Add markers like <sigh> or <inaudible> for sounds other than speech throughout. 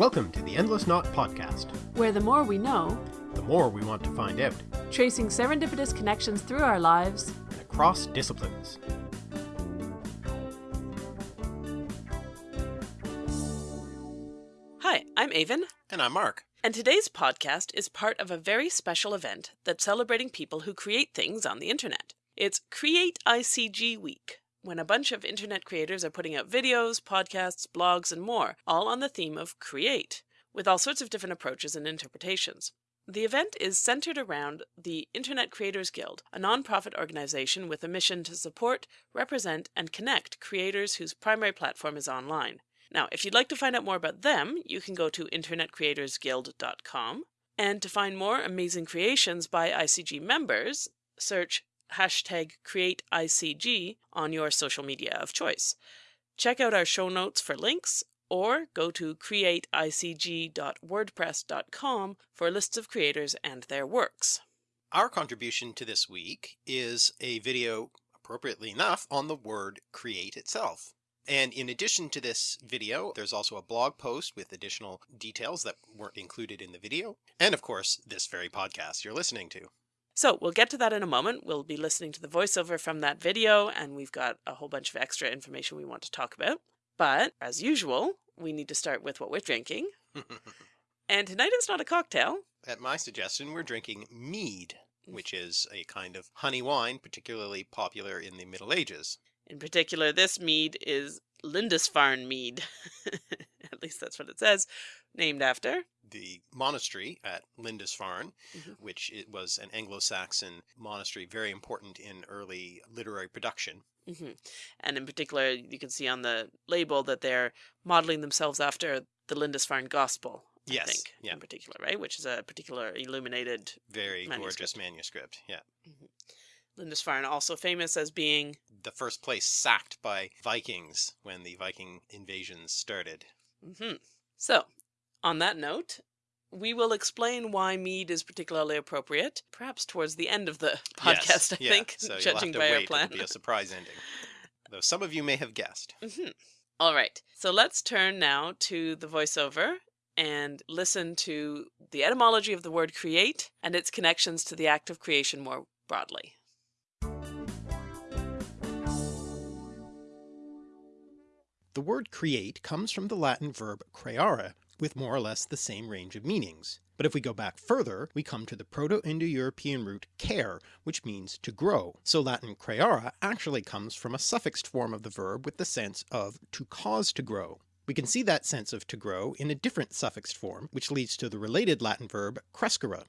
Welcome to the Endless Knot Podcast. where the more we know, The more we want to find out, tracing serendipitous connections through our lives, and across disciplines. Hi, I'm Aven, And I'm Mark. and today's podcast is part of a very special event that's celebrating people who create things on the internet. It's Create ICG Week, when a bunch of internet creators are putting out videos, podcasts, blogs, and more, all on the theme of create, with all sorts of different approaches and interpretations. The event is centered around the Internet Creators Guild, a nonprofit organization with a mission to support, represent, and connect creators whose primary platform is online. Now, if you'd like to find out more about them, you can go to internetcreatorsguild.com. And to find more amazing creations by ICG members, search hashtag CreateICG on your social media of choice. Check out our show notes for links or go to createicg.wordpress.com for lists of creators and their works. Our contribution to this week is a video, appropriately enough, on the word create itself. And in addition to this video, there's also a blog post with additional details that weren't included in the video. And of course, this very podcast you're listening to. So we'll get to that in a moment. We'll be listening to the voiceover from that video, and we've got a whole bunch of extra information we want to talk about. But as usual, we need to start with what we're drinking. <laughs> And tonight it's not a cocktail. At my suggestion, we're drinking mead, mm. which is a kind of honey wine particularly popular in the Middle Ages. In particular, this mead is Lindisfarne mead. <laughs> At least that's what it says, named after. The monastery at Lindisfarne, Mhm. which it was an Anglo-Saxon monastery very important in early literary production. hmm And in particular, you can see on the label that they're modeling themselves after the Lindisfarne Gospel. I Yes, think, yeah. in particular, right? Which is a particular illuminated Very gorgeous Manuscript. manuscript. Yeah. Lindisfarne, also famous as being The first place sacked by Vikings when the Viking invasions started. hmm So, on that note, we will explain why mead is particularly appropriate, perhaps towards the end of the <laughs> podcast, Yes, I yeah, think, so you'll judging have to by our plan. It'll be a surprise ending. Though some of you may have guessed. hmm All right, so let's turn now to the voiceover and listen to the etymology of the word create and its connections to the act of creation more broadly. The word create comes from the Latin verb creare, with more or less the same range of meanings. But if we go back further, we come to the Proto-Indo-European root ker, which means to grow. So Latin creare actually comes from a suffixed form of the verb with the sense of to cause to grow. We can see that sense of to grow in a different suffixed form, which leads to the related Latin verb crescere.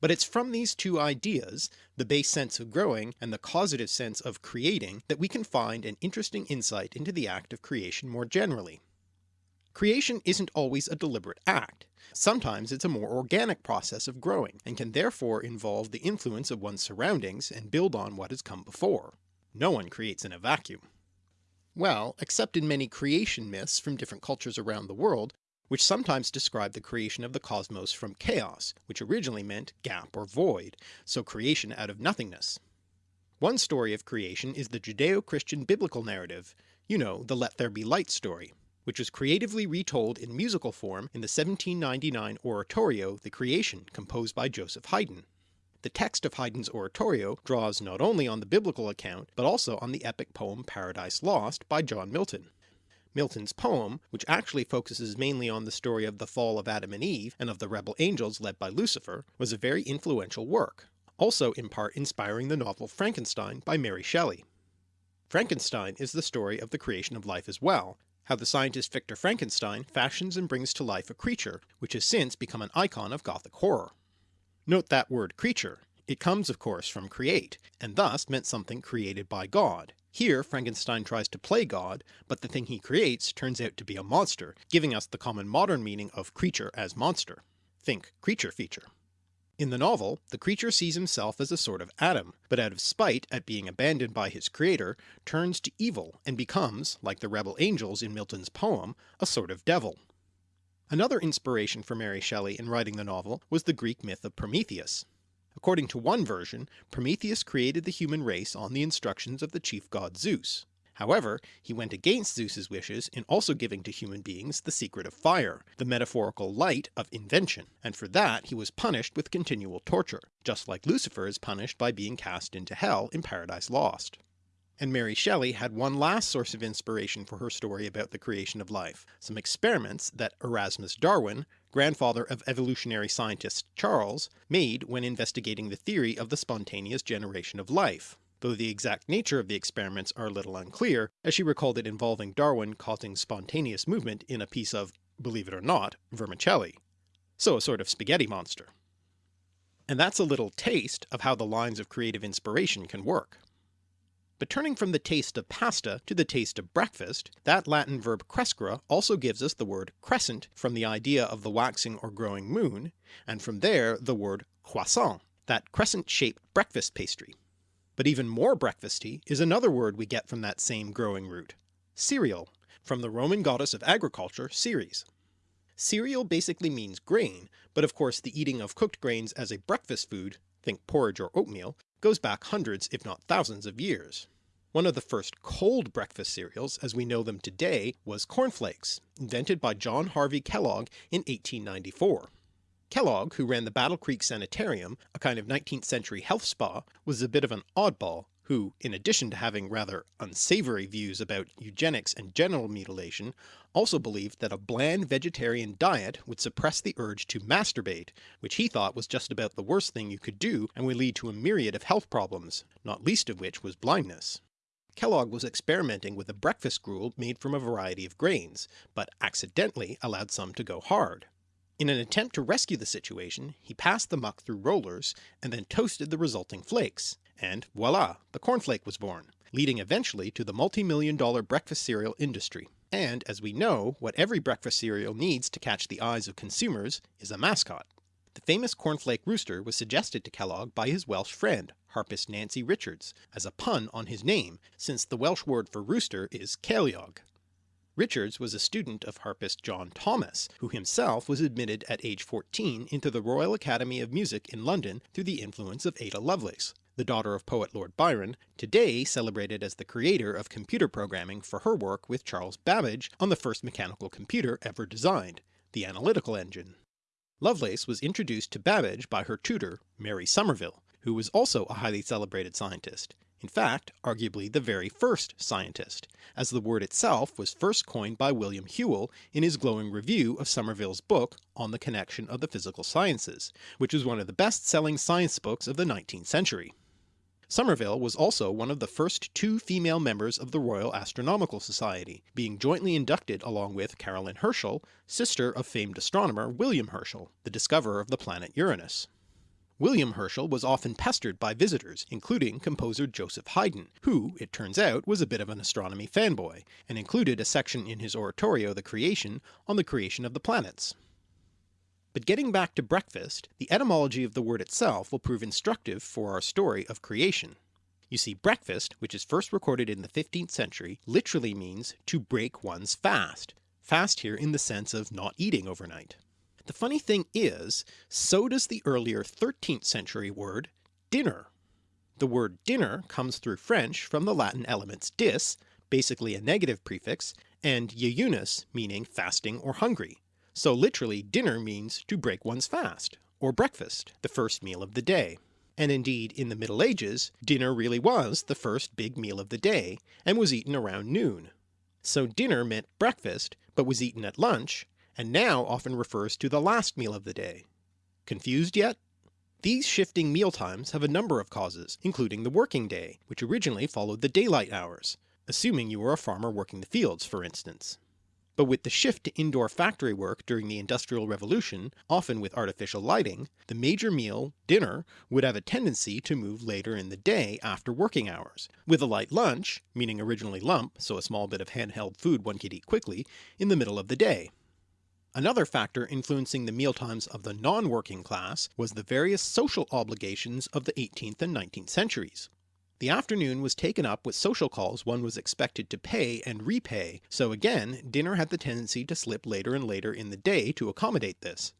But it's from these two ideas, the base sense of growing and the causative sense of creating, that we can find an interesting insight into the act of creation more generally. Creation isn't always a deliberate act. Sometimes it's a more organic process of growing, and can therefore involve the influence of one's surroundings and build on what has come before. No one creates in a vacuum. Well, except in many creation myths from different cultures around the world, which sometimes describe the creation of the cosmos from chaos, which originally meant gap or void, so creation out of nothingness. One story of creation is the Judeo-Christian biblical narrative, you know, the Let There Be Light story, which was creatively retold in musical form in the 1799 oratorio The Creation composed by Joseph Haydn. The text of Haydn's oratorio draws not only on the biblical account, but also on the epic poem Paradise Lost by John Milton. Milton's poem, which actually focuses mainly on the story of the fall of Adam and Eve and of the rebel angels led by Lucifer, was a very influential work, also in part inspiring the novel Frankenstein by Mary Shelley. Frankenstein is the story of the creation of life as well, how the scientist Victor Frankenstein fashions and brings to life a creature which has since become an icon of gothic horror. Note that word creature. It comes of course from create, and thus meant something created by God. Here Frankenstein tries to play God, but the thing he creates turns out to be a monster, giving us the common modern meaning of creature as monster. Think creature feature. In the novel, the creature sees himself as a sort of Adam, but out of spite at being abandoned by his creator, turns to evil and becomes, like the rebel angels in Milton's poem, a sort of devil. Another inspiration for Mary Shelley in writing the novel was the Greek myth of Prometheus. According to one version, Prometheus created the human race on the instructions of the chief god Zeus. However, he went against Zeus's wishes in also giving to human beings the secret of fire, the metaphorical light of invention, and for that he was punished with continual torture, just like Lucifer is punished by being cast into hell in Paradise Lost. And Mary Shelley had one last source of inspiration for her story about the creation of life, some experiments that Erasmus Darwin, grandfather of evolutionary scientist Charles, made when investigating the theory of the spontaneous generation of life, though the exact nature of the experiments are a little unclear, as she recalled it involving Darwin causing spontaneous movement in a piece of, believe it or not, vermicelli. So a sort of spaghetti monster. And that's a little taste of how the lines of creative inspiration can work. But turning from the taste of pasta to the taste of breakfast, that Latin verb crescere also gives us the word crescent from the idea of the waxing or growing moon, and from there the word croissant, that crescent shaped breakfast pastry. But even more breakfasty is another word we get from that same growing root, cereal, from the Roman goddess of agriculture Ceres. Cereal basically means grain, but of course the eating of cooked grains as a breakfast food, think porridge or oatmeal, goes back hundreds if not thousands of years. One of the first cold breakfast cereals as we know them today was cornflakes, invented by John Harvey Kellogg in 1894. Kellogg, who ran the Battle Creek Sanitarium, a kind of 19th century health spa, was a bit of an oddball, who, in addition to having rather unsavoury views about eugenics and genital mutilation, also believed that a bland vegetarian diet would suppress the urge to masturbate, which he thought was just about the worst thing you could do and would lead to a myriad of health problems, not least of which was blindness. Kellogg was experimenting with a breakfast gruel made from a variety of grains, but accidentally allowed some to go hard. In an attempt to rescue the situation, he passed the muck through rollers and then toasted the resulting flakes, and voila, the cornflake was born, leading eventually to the multi-million dollar breakfast cereal industry. And as we know, what every breakfast cereal needs to catch the eyes of consumers is a mascot. The famous cornflake rooster was suggested to Kellogg by his Welsh friend, harpist Nancy Richards, as a pun on his name, since the Welsh word for rooster is ceiliog. Richards was a student of harpist John Thomas, who himself was admitted at age 14 into the Royal Academy of Music in London through the influence of Ada Lovelace, the daughter of poet Lord Byron, today celebrated as the creator of computer programming for her work with Charles Babbage on the first mechanical computer ever designed, the Analytical Engine. Lovelace was introduced to Babbage by her tutor, Mary Somerville, who was also a highly celebrated scientist, in fact arguably the very first scientist, as the word itself was first coined by William Whewell in his glowing review of Somerville's book on the connection of the physical sciences, which was one of the best-selling science books of the 19th century. Somerville was also one of the first two female members of the Royal Astronomical Society, being jointly inducted along with Caroline Herschel, sister of famed astronomer William Herschel, the discoverer of the planet Uranus. William Herschel was often pestered by visitors, including composer Joseph Haydn, who, it turns out, was a bit of an astronomy fanboy, and included a section in his oratorio The Creation on the creation of the planets. But getting back to breakfast, the etymology of the word itself will prove instructive for our story of creation. You see breakfast, which is first recorded in the 15th century, literally means to break one's fast, fast here in the sense of not eating overnight. The funny thing is, so does the earlier 13th century word dinner. The word dinner comes through French from the Latin elements dis, basically a negative prefix, and jeunus meaning fasting or hungry. So literally dinner means to break one's fast, or breakfast, the first meal of the day. And indeed in the Middle Ages, dinner really was the first big meal of the day, and was eaten around noon. So dinner meant breakfast, but was eaten at lunch, and now often refers to the last meal of the day. Confused yet? These shifting meal times have a number of causes, including the working day, which originally followed the daylight hours, assuming you were a farmer working the fields for instance. But with the shift to indoor factory work during the Industrial Revolution, often with artificial lighting, the major meal, dinner, would have a tendency to move later in the day after working hours, with a light lunch, meaning originally lump, so a small bit of handheld food one could eat quickly, in the middle of the day. Another factor influencing the mealtimes of the non-working class was the various social obligations of the 18th and 19th centuries. The afternoon was taken up with social calls one was expected to pay and repay, so again dinner had the tendency to slip later and later in the day to accommodate this.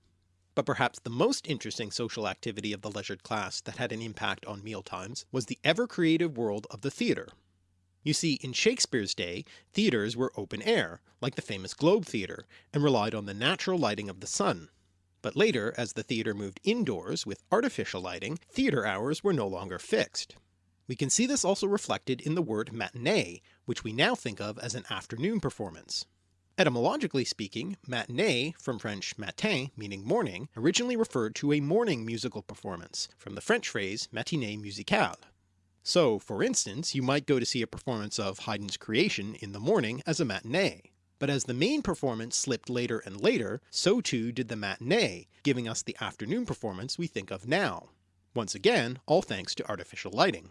But perhaps the most interesting social activity of the leisured class that had an impact on meal times was the ever creative world of the theatre. You see, in Shakespeare's day, theatres were open air, like the famous Globe Theatre, and relied on the natural lighting of the sun. But later, as the theatre moved indoors with artificial lighting, theatre hours were no longer fixed. We can see this also reflected in the word matinee, which we now think of as an afternoon performance. Etymologically speaking, matinee, from French matin meaning morning, originally referred to a morning musical performance, from the French phrase matinée musicale. So, for instance, you might go to see a performance of Haydn's Creation in the morning as a matinee. But as the main performance slipped later and later, so too did the matinee, giving us the afternoon performance we think of now. Once again, all thanks to artificial lighting.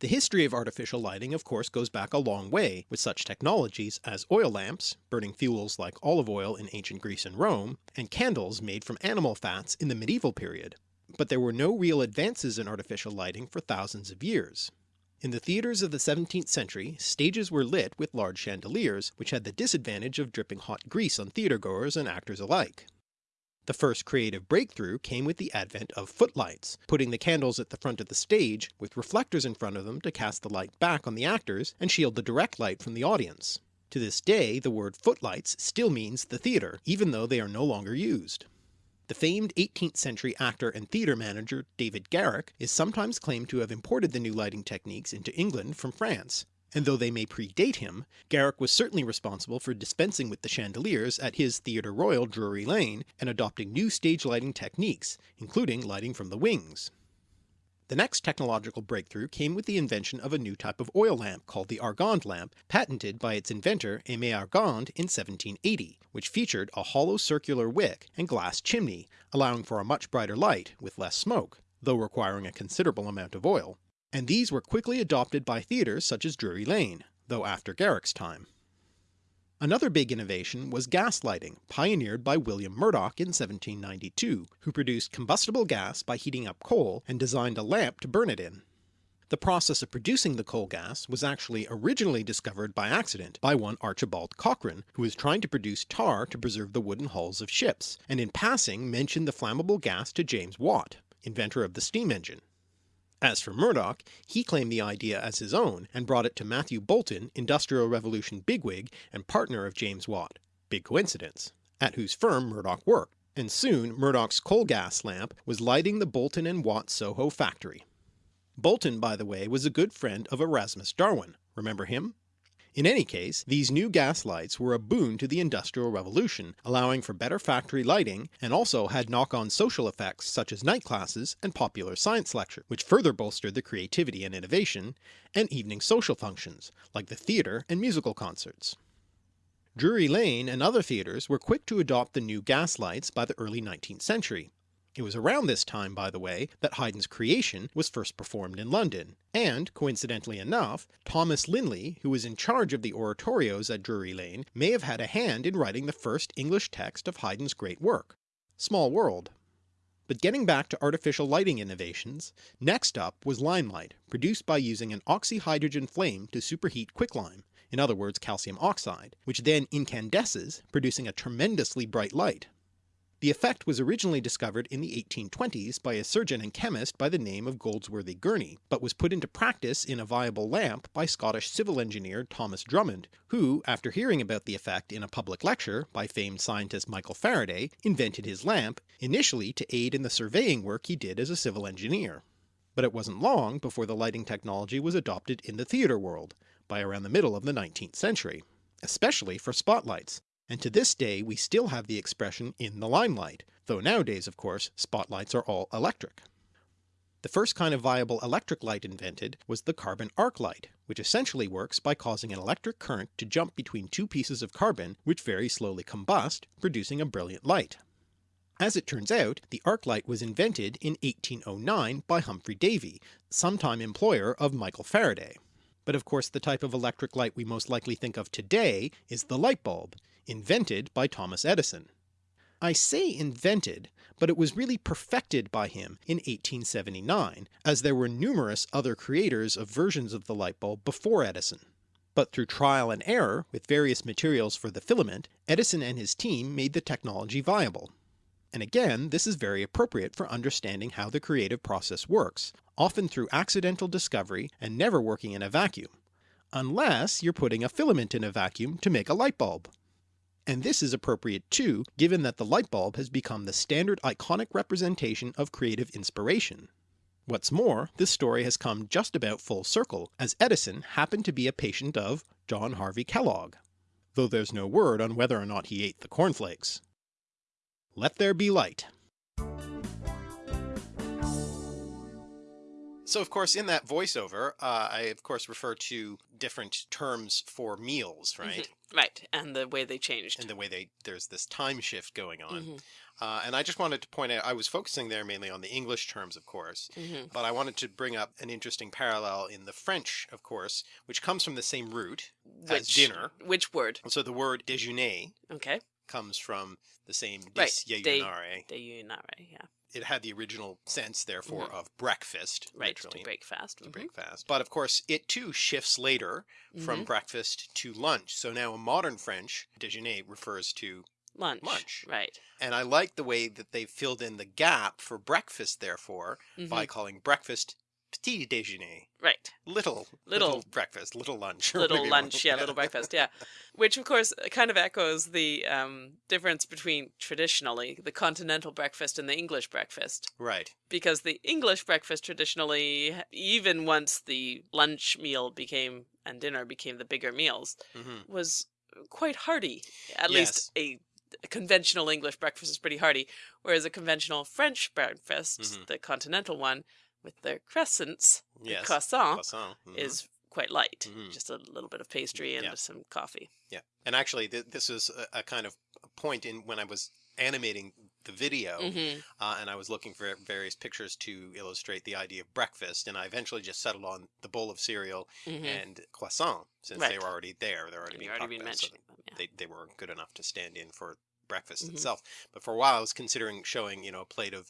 The history of artificial lighting of course goes back a long way, with such technologies as oil lamps, burning fuels like olive oil in ancient Greece and Rome, and candles made from animal fats in the medieval period. But there were no real advances in artificial lighting for thousands of years. In the theatres of the 17th century, stages were lit with large chandeliers, which had the disadvantage of dripping hot grease on theatregoers and actors alike. The first creative breakthrough came with the advent of footlights, putting the candles at the front of the stage with reflectors in front of them to cast the light back on the actors and shield the direct light from the audience. To this day the word footlights still means the theatre, even though they are no longer used. The famed 18th century actor and theatre manager David Garrick is sometimes claimed to have imported the new lighting techniques into England from France, and though they may predate him, Garrick was certainly responsible for dispensing with the chandeliers at his Theatre Royal Drury Lane and adopting new stage lighting techniques, including lighting from the wings. The next technological breakthrough came with the invention of a new type of oil lamp called the Argand lamp, patented by its inventor Aimé Argand in 1780, which featured a hollow circular wick and glass chimney, allowing for a much brighter light with less smoke, though requiring a considerable amount of oil and these were quickly adopted by theatres such as Drury Lane, though after Garrick's time. Another big innovation was gas lighting, pioneered by William Murdoch in 1792, who produced combustible gas by heating up coal and designed a lamp to burn it in. The process of producing the coal gas was actually originally discovered by accident by one Archibald Cochrane, who was trying to produce tar to preserve the wooden hulls of ships, and in passing mentioned the flammable gas to James Watt, inventor of the steam engine. As for Murdoch, he claimed the idea as his own and brought it to Matthew Boulton, Industrial Revolution bigwig and partner of James Watt, big coincidence, at whose firm Murdoch worked, and soon Murdoch's coal gas lamp was lighting the Boulton and Watt Soho factory. Boulton, by the way was a good friend of Erasmus Darwin, remember him? In any case, these new gas lights were a boon to the Industrial Revolution, allowing for better factory lighting, and also had knock-on social effects such as night classes and popular science lecture, which further bolstered the creativity and innovation, and evening social functions, like the theatre and musical concerts. Drury Lane and other theatres were quick to adopt the new gas lights by the early 19th century, it was around this time, by the way, that Haydn's Creation was first performed in London, and, coincidentally enough, Thomas Linley, who was in charge of the oratorios at Drury Lane, may have had a hand in writing the first English text of Haydn's great work. Small world. But getting back to artificial lighting innovations, next up was limelight, produced by using an oxyhydrogen flame to superheat quicklime, in other words calcium oxide, which then incandesces, producing a tremendously bright light. The effect was originally discovered in the 1820s by a surgeon and chemist by the name of Goldsworthy Gurney, but was put into practice in a viable lamp by Scottish civil engineer Thomas Drummond, who, after hearing about the effect in a public lecture by famed scientist Michael Faraday, invented his lamp, initially to aid in the surveying work he did as a civil engineer. But it wasn't long before the lighting technology was adopted in the theatre world, by around the middle of the 19th century, especially for spotlights, and to this day we still have the expression in the limelight, though nowadays of course spotlights are all electric. The first kind of viable electric light invented was the carbon arc light, which essentially works by causing an electric current to jump between two pieces of carbon which very slowly combust, producing a brilliant light. As it turns out, the arc light was invented in 1809 by Humphry Davy, sometime employer of Michael Faraday. But of course the type of electric light we most likely think of today is the light bulb, invented by Thomas Edison. I say invented, but it was really perfected by him in 1879, as there were numerous other creators of versions of the light bulb before Edison. But through trial and error with various materials for the filament, Edison and his team made the technology viable. And again this is very appropriate for understanding how the creative process works, often through accidental discovery and never working in a vacuum, unless you're putting a filament in a vacuum to make a light bulb. And this is appropriate too, given that the light bulb has become the standard iconic representation of creative inspiration. What's more, this story has come just about full circle, as Edison happened to be a patient of John Harvey Kellogg, though there's no word on whether or not he ate the cornflakes. Let there be light. So of course in that voiceover, uh, I of course refer to different terms for meals, right? Right, and the way they changed. And the way they, there's this time shift going on. Mhm, Uh, and I just wanted to point out, I was focusing there mainly on the English terms, of course, mhm. but I wanted to bring up an interesting parallel in the French, of course, which comes from the same root as dinner. Which word? So the word déjeuner Okay. comes from the same Right, disjejunare. Déjeuner, yeah. It had the original sense, therefore, Mhm. of breakfast, Right, literally. to break fast. to mhm, break fast. But of course, it too shifts later from mhm. breakfast to lunch. So now in modern French, déjeuner refers to, lunch. lunch. Right. and I like the way that they filled in the gap for breakfast, therefore, by mhm, calling breakfast petit déjeuner, Right. little, Little- breakfast, little lunch. Little lunch, yeah, little breakfast, yeah. Which, of course, kind of echoes the um, difference between traditionally the continental breakfast and the English breakfast. Right. Because the English breakfast traditionally, even once the lunch meal became and dinner became the bigger meals, hmm was quite hearty. At least a, a conventional English breakfast is pretty hearty, whereas a conventional French breakfast, Mhm. the continental one, with their crescents, the Yes. croissant, Croissant. mhm. is quite light. Mhm. Just a little bit of pastry and Yeah. some coffee. Yeah. And actually, th this is a, a kind of point in when I was animating the video. hmm uh, and I was looking for various pictures to illustrate the idea of breakfast, and I eventually just settled on the bowl of cereal hmm and croissant, since they were already there. They're already being already been about, so yeah. they, they were good enough to stand in for breakfast Mhm. itself. But for a while, I was considering showing, you know, a plate of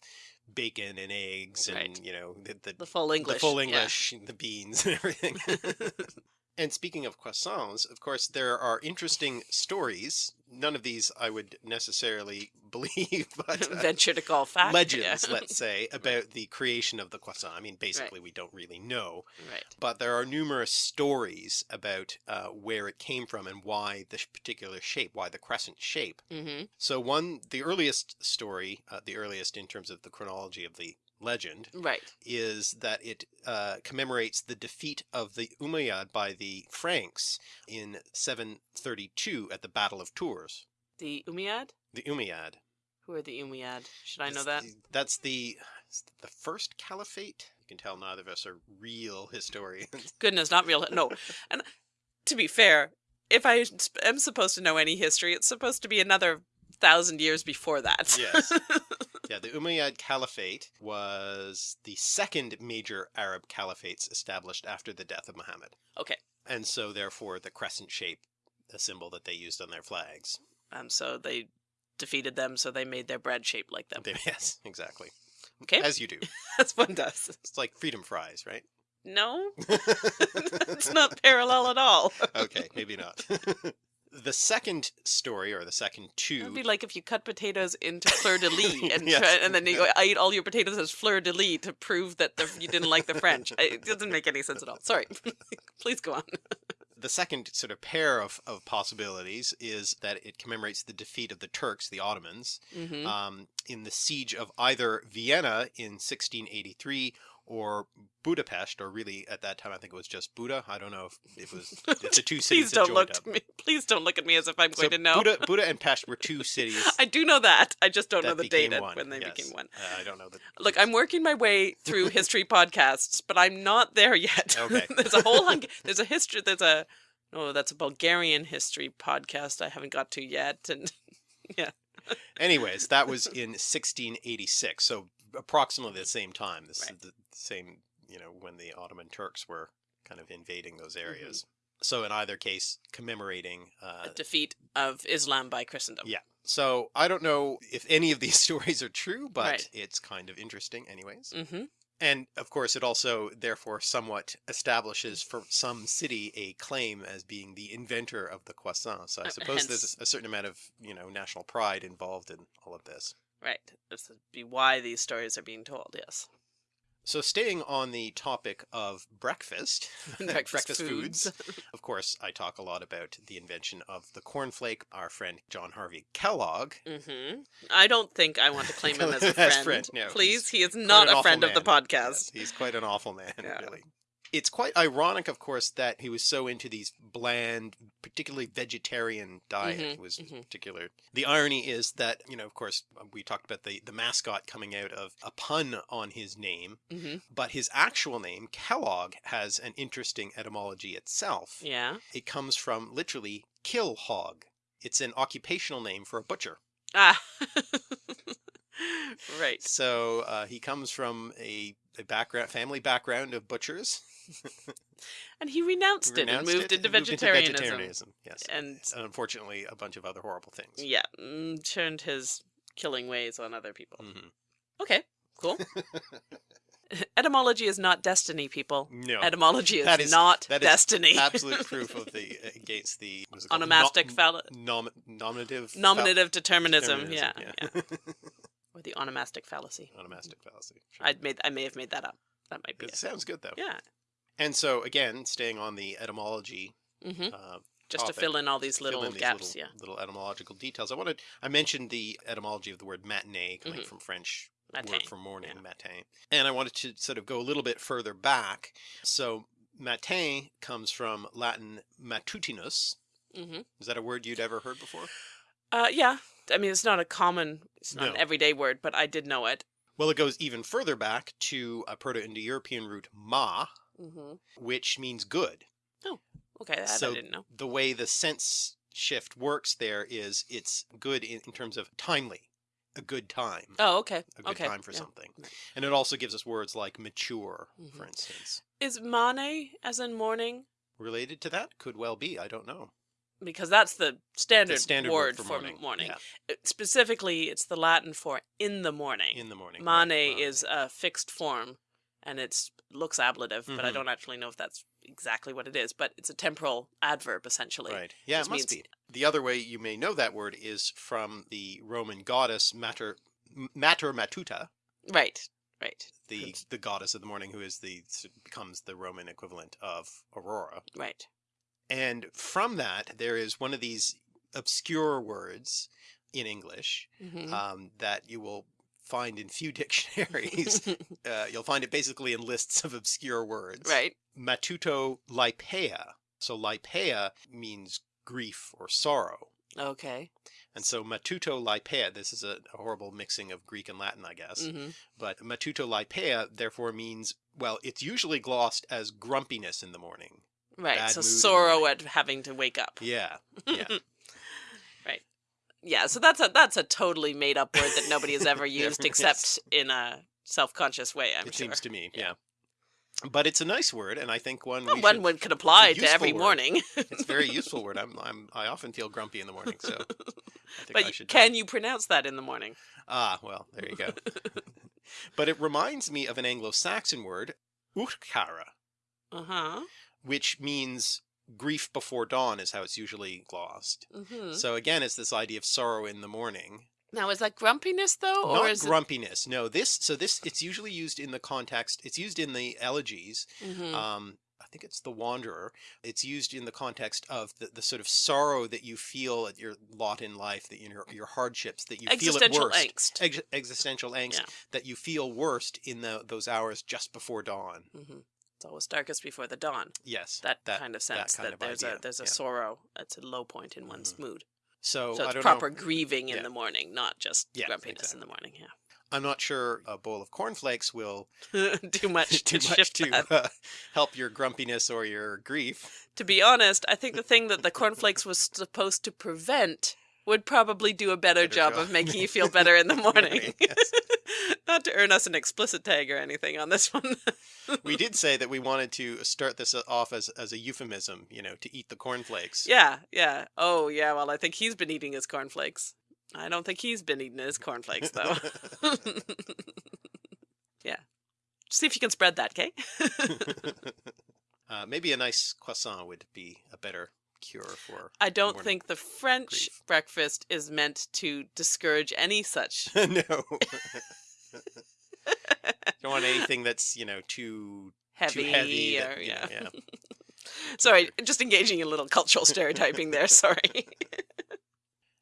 bacon and eggs and, Right. you know, the, the, The full English. the full yeah. English, the beans and everything. <laughs> <laughs> and speaking of croissants, of course, there are interesting stories. None of these I would necessarily <laughs> believe, but <laughs> uh, Venture to call fact. legends, yeah. let's say, <laughs> about the creation of the croissant. I mean, basically, we don't really know, right. but there are numerous stories about uh, where it came from and why this particular shape, why the crescent shape. hmm So one, the earliest story, uh, the earliest in terms of the chronology of the legend, Right. is that it uh, commemorates the defeat of the Umayyad by the Franks in 732 at the Battle of Tours. The Umayyad? The Umayyad. Who are the Umayyad? Should I know That's that? the- that's the the first caliphate. You can tell neither of us are real historians. <laughs> Goodness, not real. No. And to be fair, if I am supposed to know any history, it's supposed to be another thousand years before that. Yes. <laughs> yeah, the Umayyad Caliphate was the second major Arab caliphates established after the death of Muhammad, okay. and so therefore the crescent shape, the symbol that they used on their flags. And so they defeated them, so they made their bread shaped like them. They, <laughs> yes, exactly. Okay. As you do. <laughs> That's one does. It's like freedom fries, right? No, it's not parallel at all. okay, maybe not. The second story, or the second It'd be like if you cut potatoes into fleur de <laughs> lis and Yes. try, and then you <laughs> ate all your potatoes as fleur de lis to prove that the, you didn't like the French. It doesn't make any sense at all. Sorry. <laughs> Please go on. the second sort of pair of, of possibilities is that it commemorates the defeat of the Turks, the Ottomans, hmm um, in the siege of either Vienna in 1683 or Budapest, or really at that time I think it was just Buda. I don't know if it was if the <laughs> two cities Please don't look up. at me. Please don't look at me as if I'm So going to know. Buda, Buda and Pest were two <laughs> cities I do know that. I just don't know the date one. when they yes. became one. Uh, I don't know the Look, I'm working my way through <laughs> history podcasts, but I'm not there yet. Okay. there's a whole hung- there's a history there's a no, that's a Bulgarian history podcast I haven't got to yet and yeah. Anyways, that was in 1686, so approximately the same time. This Right. is the same, you know, when the Ottoman Turks were kind of invading those Mm-hmm. areas. So in either case, commemorating. Uh, a defeat of Islam by Christendom. yeah. So I don't know if any of these <laughs> stories are true, but Right. it's kind of interesting, anyways. Mm-hmm. And of course, it also therefore somewhat establishes for some city a claim as being the inventor of the croissant. So I Uh, suppose there's a certain amount of you know national pride involved in all of this. Right. This would be why these stories are being told. Yes. So staying on the topic of breakfast, <laughs> <laughs> Breakfast foods. of course, I talk a lot about the invention of the cornflake. Our friend John Harvey Kellogg. hmm I don't think I want to claim him <laughs> as a As friend. friend, no, Please, he is not a friend of the podcast. Yes, he's quite an awful man, Yeah. really. It's quite ironic, of course, that he was so into these bland, particularly vegetarian diet. Mhm, was mhm. particular. The irony is that, you know, of course, we talked about the, the mascot coming out of a pun on his name, hmm but his actual name, Kellogg, has an interesting etymology itself. Yeah. It comes from literally kill hog. It's an occupational name for a butcher. Ah. <laughs> right. So uh, he comes from a, a background, family background of butchers. <laughs> And he renounced, it and moved it into and moved vegetarianism. vegetarianism, Yes. And And unfortunately, a bunch of other horrible things. yeah, mm, turned his killing ways on other people. Mhm. Okay, cool. <laughs> Etymology is not destiny, people. No. Etymology is, That is- not that is destiny. Absolute <laughs> proof of the against the what is it called? Onomastic No- phall- nom, nominative nominative determinism. Yeah, determinism, yeah. Or the onomastic fallacy. Onomastic fallacy. Sure. I made. I may have made that up. That might be It it. sounds good though. Yeah. And so again, staying on the etymology, hmm uh, Just to fill in all these little these gaps. little, yeah. little etymological details. I wanted I mentioned the etymology of the word matinee coming Mhm. from French Matin, word for morning, yeah. matin. And I wanted to sort of go a little bit further back. So matin comes from Latin matutinus. hmm Is that a word you'd ever heard before? Uh, yeah. I mean, it's not a common, it's not an everyday word, but I did know it. Well, it goes even further back to a Proto-Indo-European root ma, hmm which means good. Oh, okay, that So I didn't know. the way the sense shift works there is it's good in, in terms of timely, a good time, Oh, okay. a good okay. time for yeah. something. And it also gives us words like mature, for Mhm. instance. Is mane as in morning? Related to that? Could well be. I don't know. Because that's the standard, The standard word, for for morning. morning. Yeah, Uh, Specifically, it's the Latin for in the morning. in the morning. Mane right, is a fixed form, and it looks ablative, but I Mhm. don't actually know if that's exactly what it is. But it's a temporal adverb essentially. Right. Yeah, it must means- be. The other way you may know that word is from the Roman goddess Mater Mater Matuta, Right. Right. the the goddess of the morning, who is the becomes the Roman equivalent of Aurora. Right. And from that, there is one of these obscure words in English Mhm. um, that you will find in few <laughs> dictionaries. <laughs> uh, you'll find it basically in lists of obscure words. right. Matuto lipea. So lipea means grief or sorrow. Okay. And so matuto lipea, this is a, a horrible mixing of Greek and Latin, I guess. hmm But matuto lipea therefore means, well, it's usually glossed as grumpiness in the morning. Right. So mood in the sorrow at having to wake up. Yeah. Yeah. <laughs> Yeah. So that's a that's a totally made up word that nobody has ever <laughs> Never- used yes. except in a self conscious way. I'm it sure. seems to me. Yeah. Yeah. But it's a nice word, and I think one Well, we one would could apply to every word. morning. It's a very useful word. <laughs> I'm, I'm, I often feel grumpy in the morning, so I think but I y- should. can you pronounce that in the morning? Ah, well, there you go. <laughs> but it reminds me of an Anglo-Saxon word, uhtcearu, Uh huh. which means grief before dawn, is how it's usually glossed. hmm So again, it's this idea of sorrow in the morning. Now, is that grumpiness though, or Not is grumpiness. No, this. So this. It's usually used in the context. It's used in the elegies. it? hmm Um, I think it's the Wanderer. It's used in the context of the, the sort of sorrow that you feel at your lot in life, that you, your your hardships that you feel at Existential worst. angst. Ex- existential angst Yeah. that you feel worst in the, those hours just before dawn. hmm It's always darkest before the dawn. Yes, That, that kind of sense that, of there's idea, a there's a yeah. sorrow. It's a low point in one's mood. So, So it's proper know. grieving in Yeah. the morning, not just Yeah, grumpiness in the morning. Yeah. I'm not sure a bowl of cornflakes will. <laughs> Too much do <laughs> to much to uh, help your grumpiness or your grief. To be honest, I think the thing that the cornflakes was supposed to prevent would probably do a better, Better job, job. of making you <laughs> feel better in the morning. Yes. Not to earn us an explicit tag or anything on this <laughs> one. We did say that we wanted to start this off as, as a euphemism, you know, to eat the cornflakes. yeah, yeah. Oh, yeah. Well, I think he's been eating his cornflakes. I don't think he's been eating his cornflakes though. <laughs> <laughs> yeah. See if you can spread that, okay? uh, maybe a nice croissant would be a better cure for. I don't think the French grief. breakfast is meant to discourage any such. no. Don't want anything that's you know too heavy, too heavy. or that, you know, yeah. yeah. <laughs> Sorry, just engaging in a little cultural stereotyping there. Sorry.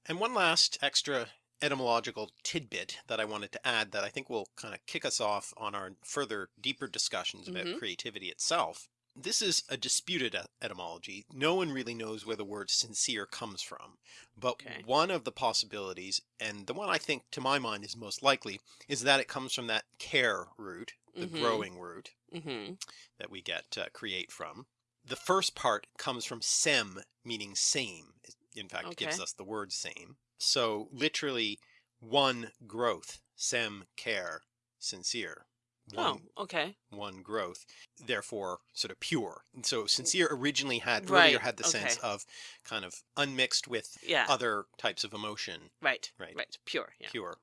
And one last extra etymological tidbit that I wanted to add that I think will kind of kick us off on our further deeper discussions about Mhm. creativity itself. This is a disputed etymology. No one really knows where the word sincere comes from. But Okay. one of the possibilities, and the one I think to my mind is most likely, is that it comes from that ker root, the Mhm. growing root hmm that we get uh, create from. The first part comes from sem, meaning same. It, In fact, it gives us the word same. So literally one growth, sem ker, sincere. One, Oh, okay. one growth, therefore sort of pure. And so sincere originally had Right, earlier had the sense of kind of unmixed with Yeah. other types of emotion, right. right. Right. Pure. Yeah. pure.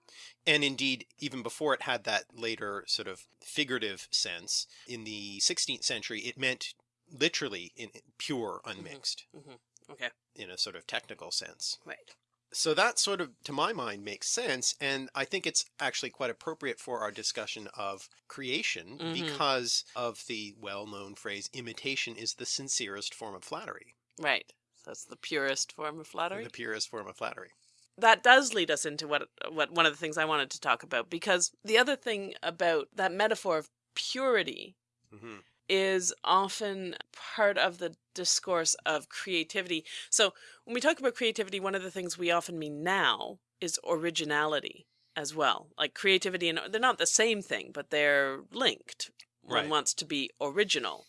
And indeed, even before it had that later sort of figurative sense, in the 16th century, it meant literally in pure, unmixed, hmm Okay. in a sort of technical sense. Right. So that sort of, to my mind, makes sense. And I think it's actually quite appropriate for our discussion of creation Mhm. because of the well-known phrase, imitation is the sincerest form of flattery, Right. So that's the purest form of flattery. the purest form of flattery. that does lead us into what what one of the things I wanted to talk about because the other thing about that metaphor of purity hmm is often part of the discourse of creativity. So when we talk about creativity, one of the things we often mean now is originality as well. Like creativity and they're not the same thing, but they're linked. One Right. wants to be original.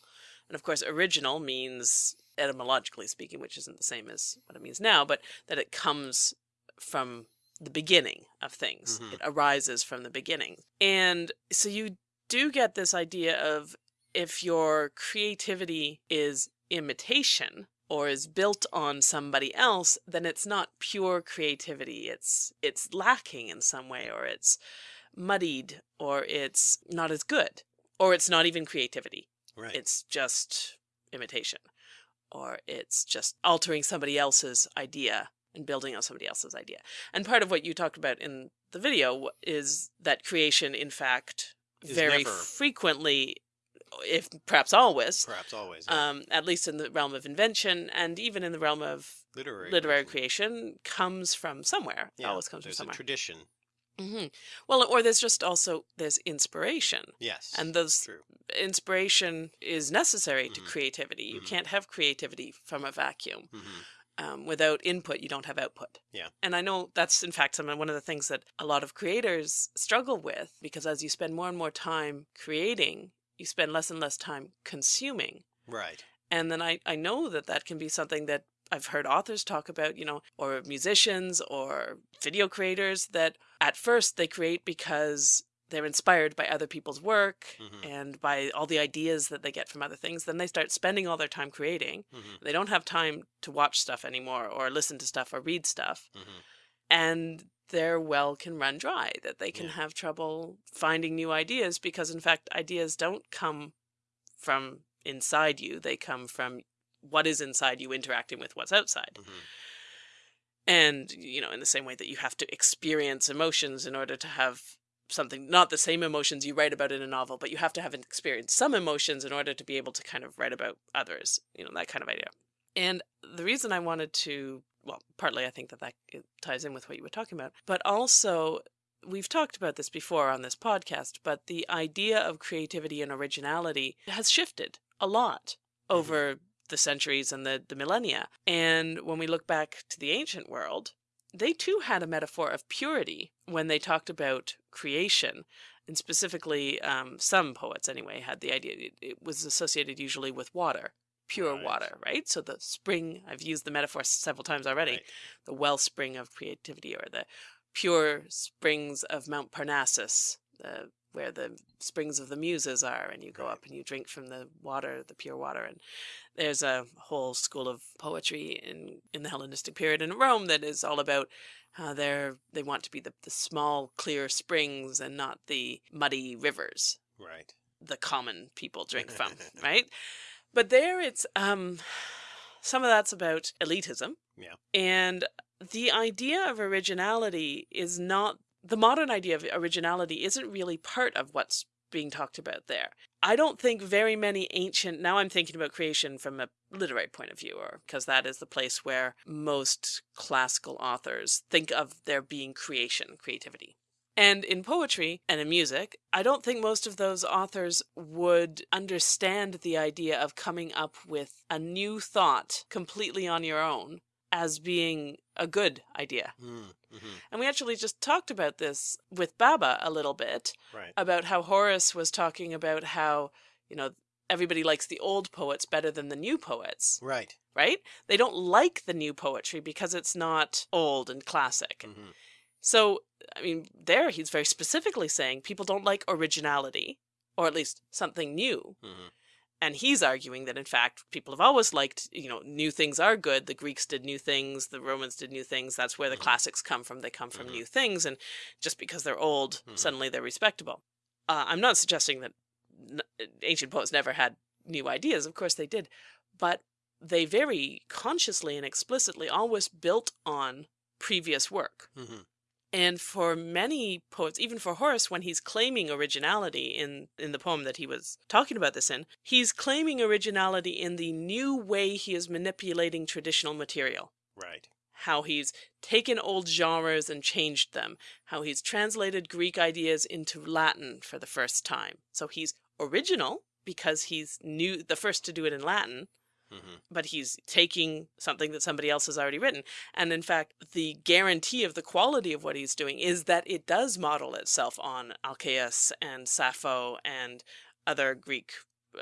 And of course, original means etymologically speaking, which isn't the same as what it means now, but that it comes from the beginning of things. Mhm. It arises from the beginning. And so you do get this idea of if your creativity is imitation or is built on somebody else, then it's not pure creativity. It's it's lacking in some way or it's muddied or it's not as good or it's not even creativity. Right. It's just imitation or it's just altering somebody else's idea and building on somebody else's idea. And part of what you talked about in the video is that creation, in fact, very never- frequently, if perhaps always, Perhaps always. yeah. um, at least in the realm of invention and even in the realm of literary literary creation. creation, comes from somewhere. Yeah, always comes from there's a somewhere. tradition. hmm Well, or there's just also there's inspiration, Yes. and those true. inspiration is necessary to Mhm. creativity. You Mhm. can't have creativity from a vacuum. hmm Um, without input, you don't have output. Yeah. And I know that's in fact some one of the things that a lot of creators struggle with because as you spend more and more time creating, you spend less and less time consuming. Right. And then I, I know that that can be something that I've heard authors talk about, you know, or musicians or video creators that at first they create because they're inspired by other people's work Mhm. and by all the ideas that they get from other things. Then they start spending all their time creating. hmm They don't have time to watch stuff anymore or listen to stuff or read stuff. hmm And their well can run dry, that they can Yeah. have trouble finding new ideas because, in fact, ideas don't come from inside you, they come from what is inside you interacting with what's outside. hmm And, you know, in the same way that you have to experience emotions in order to have something, not the same emotions you write about in a novel, but you have to have experienced some emotions in order to be able to kind of write about others, you know, that kind of idea. And the reason I wanted to, well, partly I think that that ties in with what you were talking about, but also we've talked about this before on this podcast, but the idea of creativity and originality has shifted a lot over the centuries and the, the millennia. And when we look back to the ancient world, they too had a metaphor of purity when they talked about creation. And specifically, um, some poets anyway had the idea it, it was associated usually with water, pure Right. water, right? So the spring, I've used the metaphor several times already, Right. the wellspring of creativity or the pure springs of Mount Parnassus, the, where the springs of the muses are, and you go Right. up and you drink from the water, the pure water. And there's a whole school of poetry in, in the Hellenistic period in Rome that is all about how they're, they want to be the, the small, clear springs and not the muddy rivers Right. the common people drink from, <laughs> right? But there it's um some of that's about elitism. Yeah. And the idea of originality is not the modern idea of originality isn't really part of what's being talked about there. I don't think very many ancient, now I'm thinking about creation from a literary point of view, or because that is the place where most classical authors think of there being creation, creativity. And in poetry and in music, I don't think most of those authors would understand the idea of coming up with a new thought completely on your own as being a good idea. Mm, hmm And we actually just talked about this with Baba a little bit Right. about how Horace was talking about how, you know, everybody likes the old poets better than the new poets, Right. right? They don't like the new poetry because it's not old and classic. hmm So, I mean, there he's very specifically saying people don't like originality, or at least something new. hmm And he's arguing that, in fact, people have always liked, you know, new things are good. The Greeks did new things, the Romans did new things. That's where the Mhm. classics come from. They come from Mhm. new things. And just because they're old, Mhm. suddenly they're respectable. Uh, I'm not suggesting that n- ancient poets never had new ideas. Of course they did. But they very consciously and explicitly always built on previous work. hmm And for many poets, even for Horace, when he's claiming originality in, in the poem that he was talking about this in, he's claiming originality in the new way he is manipulating traditional material. Right. How he's taken old genres and changed them. How he's translated Greek ideas into Latin for the first time. So he's original because he's new, the first to do it in Latin, hmm but he's taking something that somebody else has already written. And in fact, the guarantee of the quality of what he's doing is that it does model itself on Alcaeus and Sappho and other Greek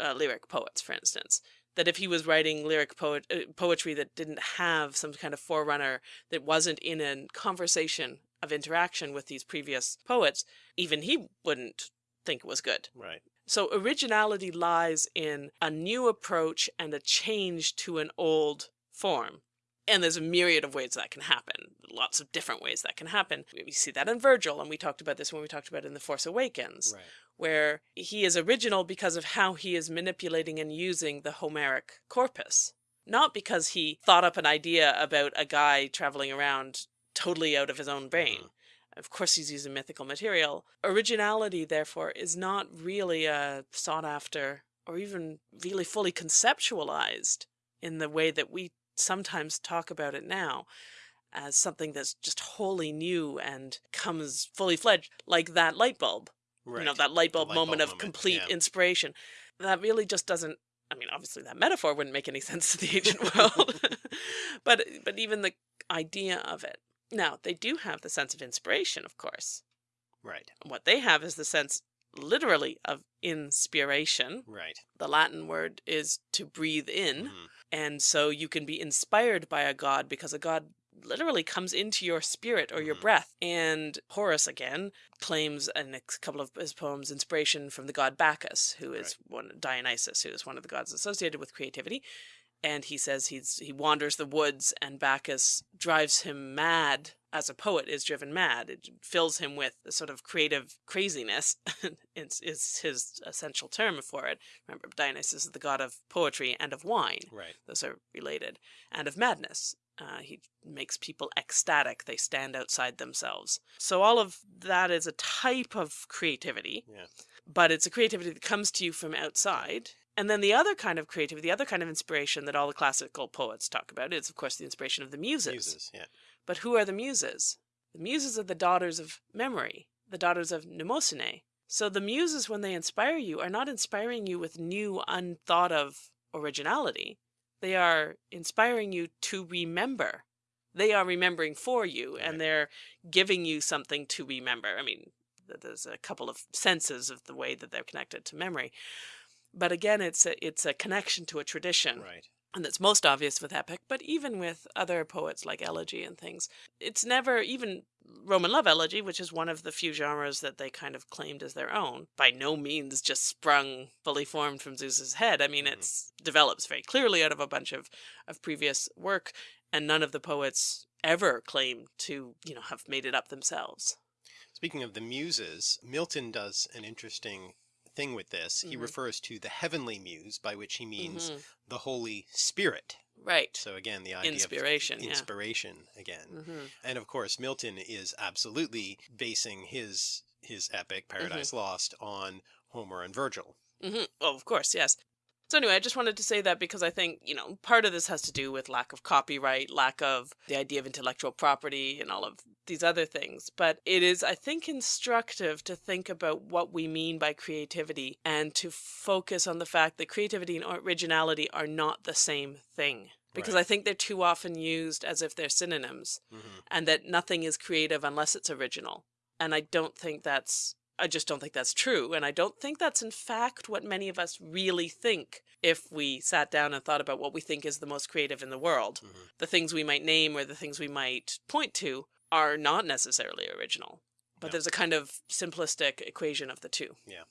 uh, lyric poets, for instance. That if he was writing lyric poet, uh, poetry that didn't have some kind of forerunner, that wasn't in a conversation of interaction with these previous poets, even he wouldn't think it was good. Right. So originality lies in a new approach and a change to an old form. And there's a myriad of ways that can happen. Lots of different ways that can happen. We see that in Virgil, and we talked about this when we talked about it in The Force Awakens, Right. where he is original because of how he is manipulating and using the Homeric corpus. Not because he thought up an idea about a guy traveling around totally out of his own brain. Mhm. Of course, he's using mythical material. Originality, therefore, is not really uh, sought after or even really fully conceptualized in the way that we sometimes talk about it now as something that's just wholly new and comes fully fledged, like that light bulb. Right. You know, that light bulb light moment bulb of moment, complete yeah. inspiration. That really just doesn't. I mean, obviously, that metaphor wouldn't make any <laughs> sense to the <laughs> ancient world, <laughs> but but even the idea of it. Now, they do have the sense of inspiration, of course. Right. What they have is the sense, literally, of inspiration. Right. The Latin word is to breathe in. Mhm. And so you can be inspired by a god because a god literally comes into your spirit or your Mhm. breath. And Horace, again, claims in a couple of his poems inspiration from the god Bacchus, who is one Dionysus, who is one of the gods associated with creativity. And he says he's he wanders the woods and Bacchus drives him mad as a poet is driven mad. It fills him with a sort of creative craziness. <laughs> it's, is his essential term for it. Remember, Dionysus is the god of poetry and of wine. Right. Those are related. And of madness. Uh, he makes people ecstatic. They stand outside themselves. So all of that is a type of creativity, Yeah. but it's a creativity that comes to you from outside. And then the other kind of creativity, the other kind of inspiration that all the classical poets talk about is, of course, the inspiration of the muses. Muses. Yeah. But who are the muses? The muses are the daughters of memory, the daughters of Mnemosyne. So the muses, when they inspire you, are not inspiring you with new, unthought of originality. They are inspiring you to remember. They are remembering for you, Right. and they're giving you something to remember. I mean, there's a couple of senses of the way that they're connected to memory. But again, it's a, it's a connection to a tradition Right. and that's most obvious with epic, but even with other poets like elegy and things, it's never even Roman love elegy, which is one of the few genres that they kind of claimed as their own. By no means just sprung fully formed from Zeus's head. I mean, Mhm. it's develops very clearly out of a bunch of of previous work, and none of the poets ever claim to you know have made it up themselves. Speaking of the muses, Milton does an interesting thing with this. He Mhm. refers to the heavenly muse, by which he means Mhm. the Holy Spirit. Right. So again, the idea Inspiration. of yeah. inspiration again. hmm And of course, Milton is absolutely basing his his epic Paradise Lost on Homer and Virgil. hmm Oh, of course, yes. So anyway, I just wanted to say that because I think, you know, part of this has to do with lack of copyright, lack of the idea of intellectual property and all of these other things. But it is, I think, instructive to think about what we mean by creativity and to focus on the fact that creativity and originality are not the same thing. Because Right. I think they're too often used as if they're synonyms hmm and that nothing is creative unless it's original. And I don't think that's I just don't think that's true. And I don't think that's in fact what many of us really think if we sat down and thought about what we think is the most creative in the world. Mhm. The things we might name or the things we might point to are not necessarily original. But No. there's a kind of simplistic equation of the two. Yeah.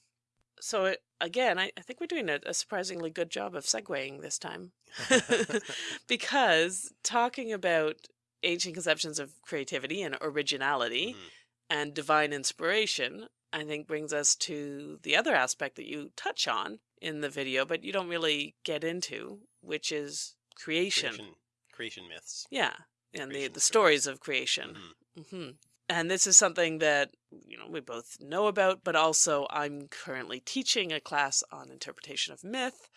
So it, again, I, I think we're doing a, a surprisingly good job of segueing this time <laughs> <laughs> because talking about ancient conceptions of creativity and originality Mhm. and divine inspiration, I think brings us to the other aspect that you touch on in the video, but you don't really get into, which is creation. creation, creation myths. Yeah, and the, Creation the stories. stories of creation. Mhm. hmm And this is something that you know we both know about, but also I'm currently teaching a class on interpretation of myth,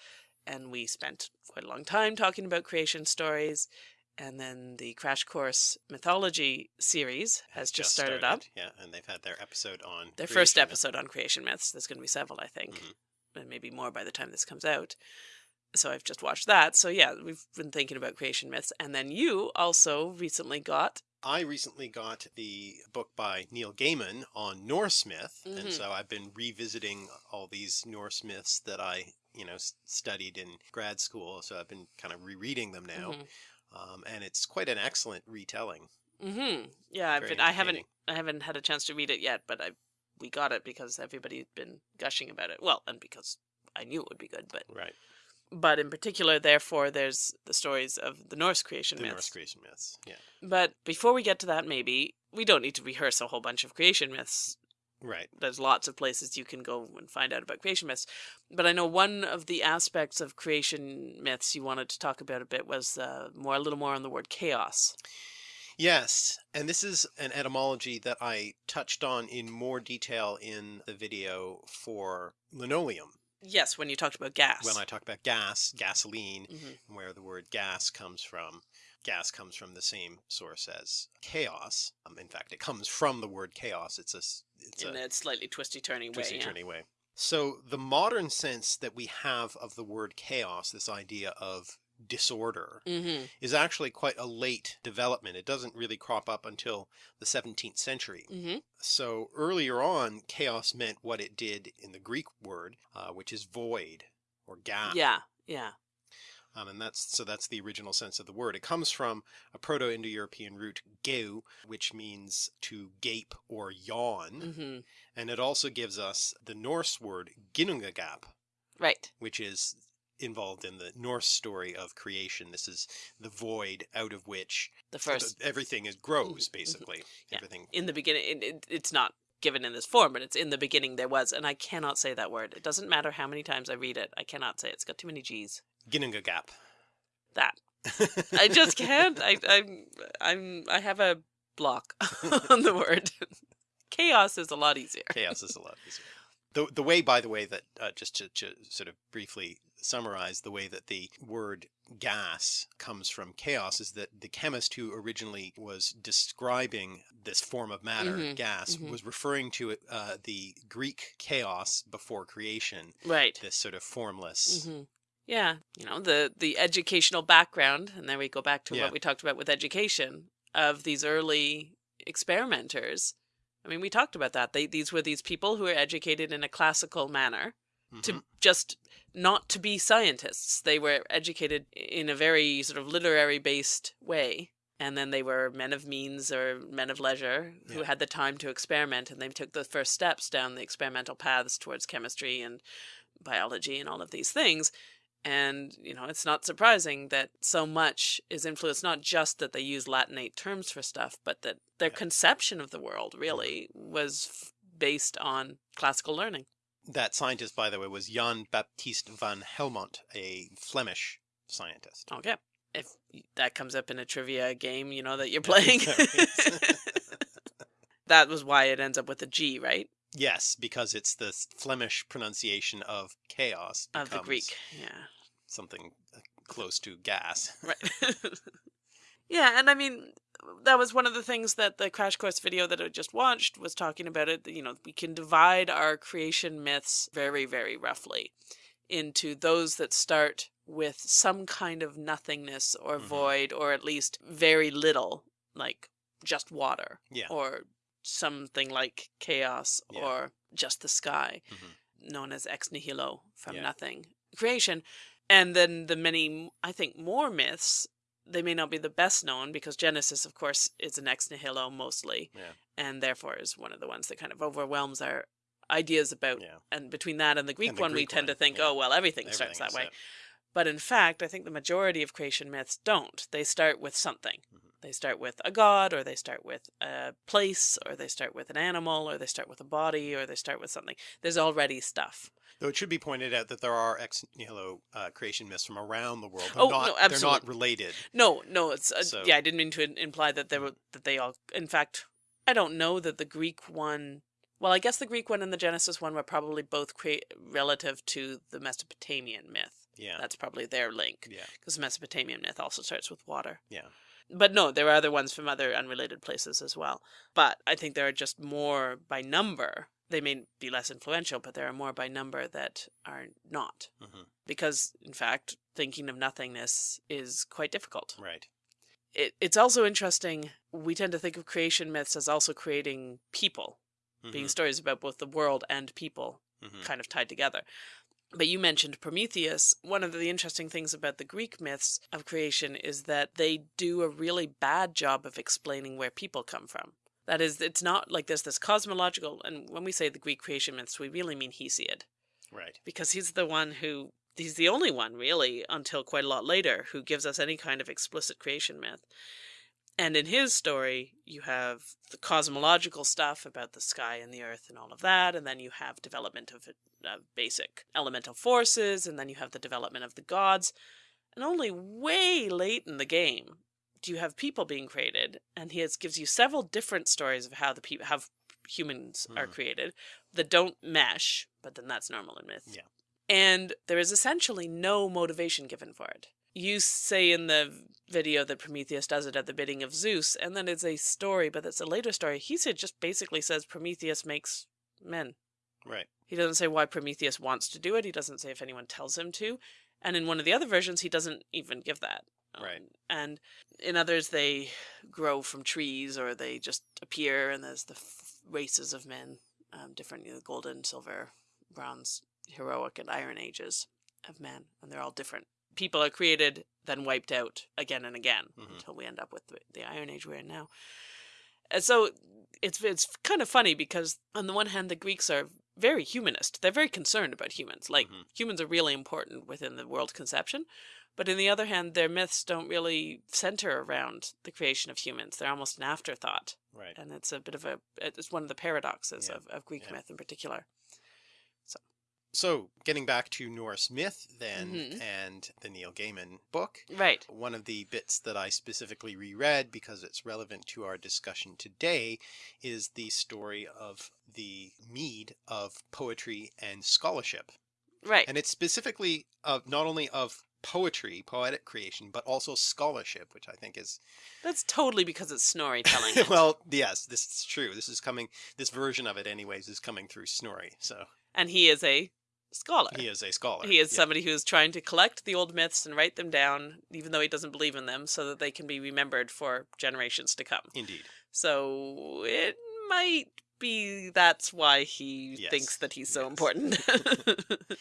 and we spent quite a long time talking about creation stories. And then the Crash Course Mythology series has just, started, up. Yeah, and they've had their episode on Their first myth. episode on creation myths. There's going to be several, I think, Mhm. and maybe more by the time this comes out. So I've just watched that. So yeah, we've been thinking about creation myths. And then you also recently got I recently got the book by Neil Gaiman on Norse myth, Mhm. and so I've been revisiting all these Norse myths that I, you know, studied in grad school. So I've been kind of rereading them now, Mhm. Um, and it's quite an excellent retelling. Mm-hmm. Yeah, I've Very been, I haven't. I haven't had a chance to read it yet, but I we got it because everybody's been gushing about it. Well, and because I knew it would be good, but Right, but in particular, therefore, there's the stories of the Norse creation the myths. Norse creation myths. Yeah, But before we get to that, maybe we don't need to rehearse a whole bunch of creation myths. Right. There's lots of places you can go and find out about creation myths. But I know one of the aspects of creation myths you wanted to talk about a bit was uh, more a little more on the word chaos. Yes, and this is an etymology that I touched on in more detail in the video for linoleum Yes, when you talked about gas. when I talk about gas, gasoline, Mhm. where the word gas comes from. Gas comes from the same source as chaos. Um, in fact, it comes from the word chaos. It's a in a a slightly twisty turny way. twisty yeah. way. So the modern sense that we have of the word chaos, this idea of disorder, Mm-hmm. is actually quite a late development. It doesn't really crop up until the 17th century. Mm-hmm. So earlier on, chaos meant what it did in the Greek word, uh, which is void or gap. Yeah, yeah. Um, and that's so that's the original sense of the word. It comes from a Proto-Indo-European root geu, which means to gape or yawn, Mm-hmm. and it also gives us the Norse word ginnungagap, Right. which is involved in the Norse story of creation. This is the void out of which The first everything is grows, Mhm, mhm. basically. Yeah. Everything. in the beginning, it, it's not given in this form, but it's in the beginning there was, and I cannot say that word. It doesn't matter how many times I read it. I cannot say it. It's got too many G's. Ginnungagap. That <laughs> I just can't. I I'm I'm I have a block <laughs> on the word. Chaos is a lot easier. chaos is a lot easier. The, the way, by the way, that uh, just to, to sort of briefly summarize the way that the word gas comes from chaos is that the chemist who originally was describing this form of matter, Mhm, gas, mhm. was referring to it, uh, the Greek chaos before creation, Right. this sort of formless. hmm Yeah, you know the the educational background, and then we go back to Yeah. what we talked about with education of these early experimenters. I mean, we talked about that. They these were these people who were educated in a classical manner Mhm. to just not to be scientists. They were educated in a very sort of literary based way. And then they were men of means or men of leisure who Yeah. had the time to experiment and they took the first steps down the experimental paths towards chemistry and biology and all of these things. And, you know, it's not surprising that so much is influenced, not just that they use Latinate terms for stuff, but that their Yeah. conception of the world mm-hmm. really was f- based on classical learning. That scientist, by the way, was Jan Baptist van Helmont, a Flemish scientist. Oh, okay. If that comes up in a trivia game, you know that you're playing. <laughs> That was why it ends up with a G, right? Yes, because it's the Flemish pronunciation of chaos of the Greek. Yeah. something uh, close to gas. <laughs> Right. <laughs> yeah, and I mean that was one of the things that the crash course video that I just watched was talking about it. You know, we can divide our creation myths very, very roughly into those that start with some kind of nothingness or Mhm. void, or at least very little, like just water, Yeah. or something like chaos, Yeah. or just the sky, Mhm. known as ex nihilo, from Yeah. nothing creation. And then the many, I think, more myths, they may not be the best known because Genesis, of course, is an ex nihilo mostly, Yeah. and therefore is one of the ones that kind of overwhelms our ideas about. And between that and the Greek And the one, we Greek tend to think, oh, well, everything, starts that way. But in fact, I think the majority of creation myths don't. They start with something. Mhm. They start with a god, or they start with a place, or they start with an animal, or they start with a body, or they start with something. There's already stuff. Though it should be pointed out that there are ex nihilo uh, creation myths from around the world. They're Oh, not, no, They're not related. No, no, it's uh, So- yeah. I didn't mean to imply that they were that they all. In fact, I don't know that the Greek one. Well, I guess the Greek one and the Genesis one were probably both crea- relative to the Mesopotamian myth. Yeah. That's probably their link yeah. because the Mesopotamian myth also starts with water. Yeah. But no, there are other ones from other unrelated places as well. But I think there are just more by number. They may be less influential, but there are more by number that are not. hmm Because, in fact, thinking of nothingness is quite difficult. Right. It, it's also interesting, we tend to think of creation myths as also creating people, being Mhm. stories about both the world and people Mhm. kind of tied together. But you mentioned Prometheus. One of the interesting things about the Greek myths of creation is that they do a really bad job of explaining where people come from. That is, it's not like there's this cosmological, and when we say the Greek creation myths, we really mean Hesiod, Right. because he's the one who, he's the only one really, until quite a lot later, who gives us any kind of explicit creation myth. And in his story, you have the cosmological stuff about the sky and the earth and all of that, and then you have development of uh, basic elemental forces, and then you have the development of the gods. And only way late in the game do you have people being created, and he has, gives you several different stories of how the people, how humans are Mhm. created that don't mesh, but then that's normal in myth. Yeah. And there is essentially no motivation given for it. You say in the video that Prometheus does it at the bidding of Zeus, and then it's a story, but it's a later story. He said just basically says Prometheus makes men. Right. He doesn't say why Prometheus wants to do it. He doesn't say if anyone tells him to. And in one of the other versions, he doesn't even give that. Right. Um, and in others, they grow from trees or they just appear, and there's the f- races of men, um, different, you know, golden, silver, bronze, heroic, and iron ages of men, and they're all different. People are created, then wiped out again and again Mhm. until we end up with the, the Iron Age we're in now. And so it's it's kind of funny because on the one hand, the Greeks are very humanist. They're very concerned about humans. Like Mhm. humans are really important within the world conception. But on the other hand, their myths don't really center around the creation of humans. They're almost an afterthought. Right. And it's a bit of a, it's one of the paradoxes Yeah. of, of Greek Yeah. myth in particular. So, getting back to Norse myth then Mhm. and the Neil Gaiman book, Right. one of the bits that I specifically reread because it's relevant to our discussion today is the story of the mead of poetry and scholarship. Right. And it's specifically of not only of poetry, poetic creation, but also scholarship, which I think is That's totally because it's Snorri telling it. <laughs> well, yes, this is true. This is coming this version of it anyways is coming through Snorri. So and he is a scholar. he is a scholar. He is Yeah. somebody who is trying to collect the old myths and write them down, even though he doesn't believe in them, so that they can be remembered for generations to come. Indeed. So it might be that's why he Yes, thinks that he's so yes. important. <laughs>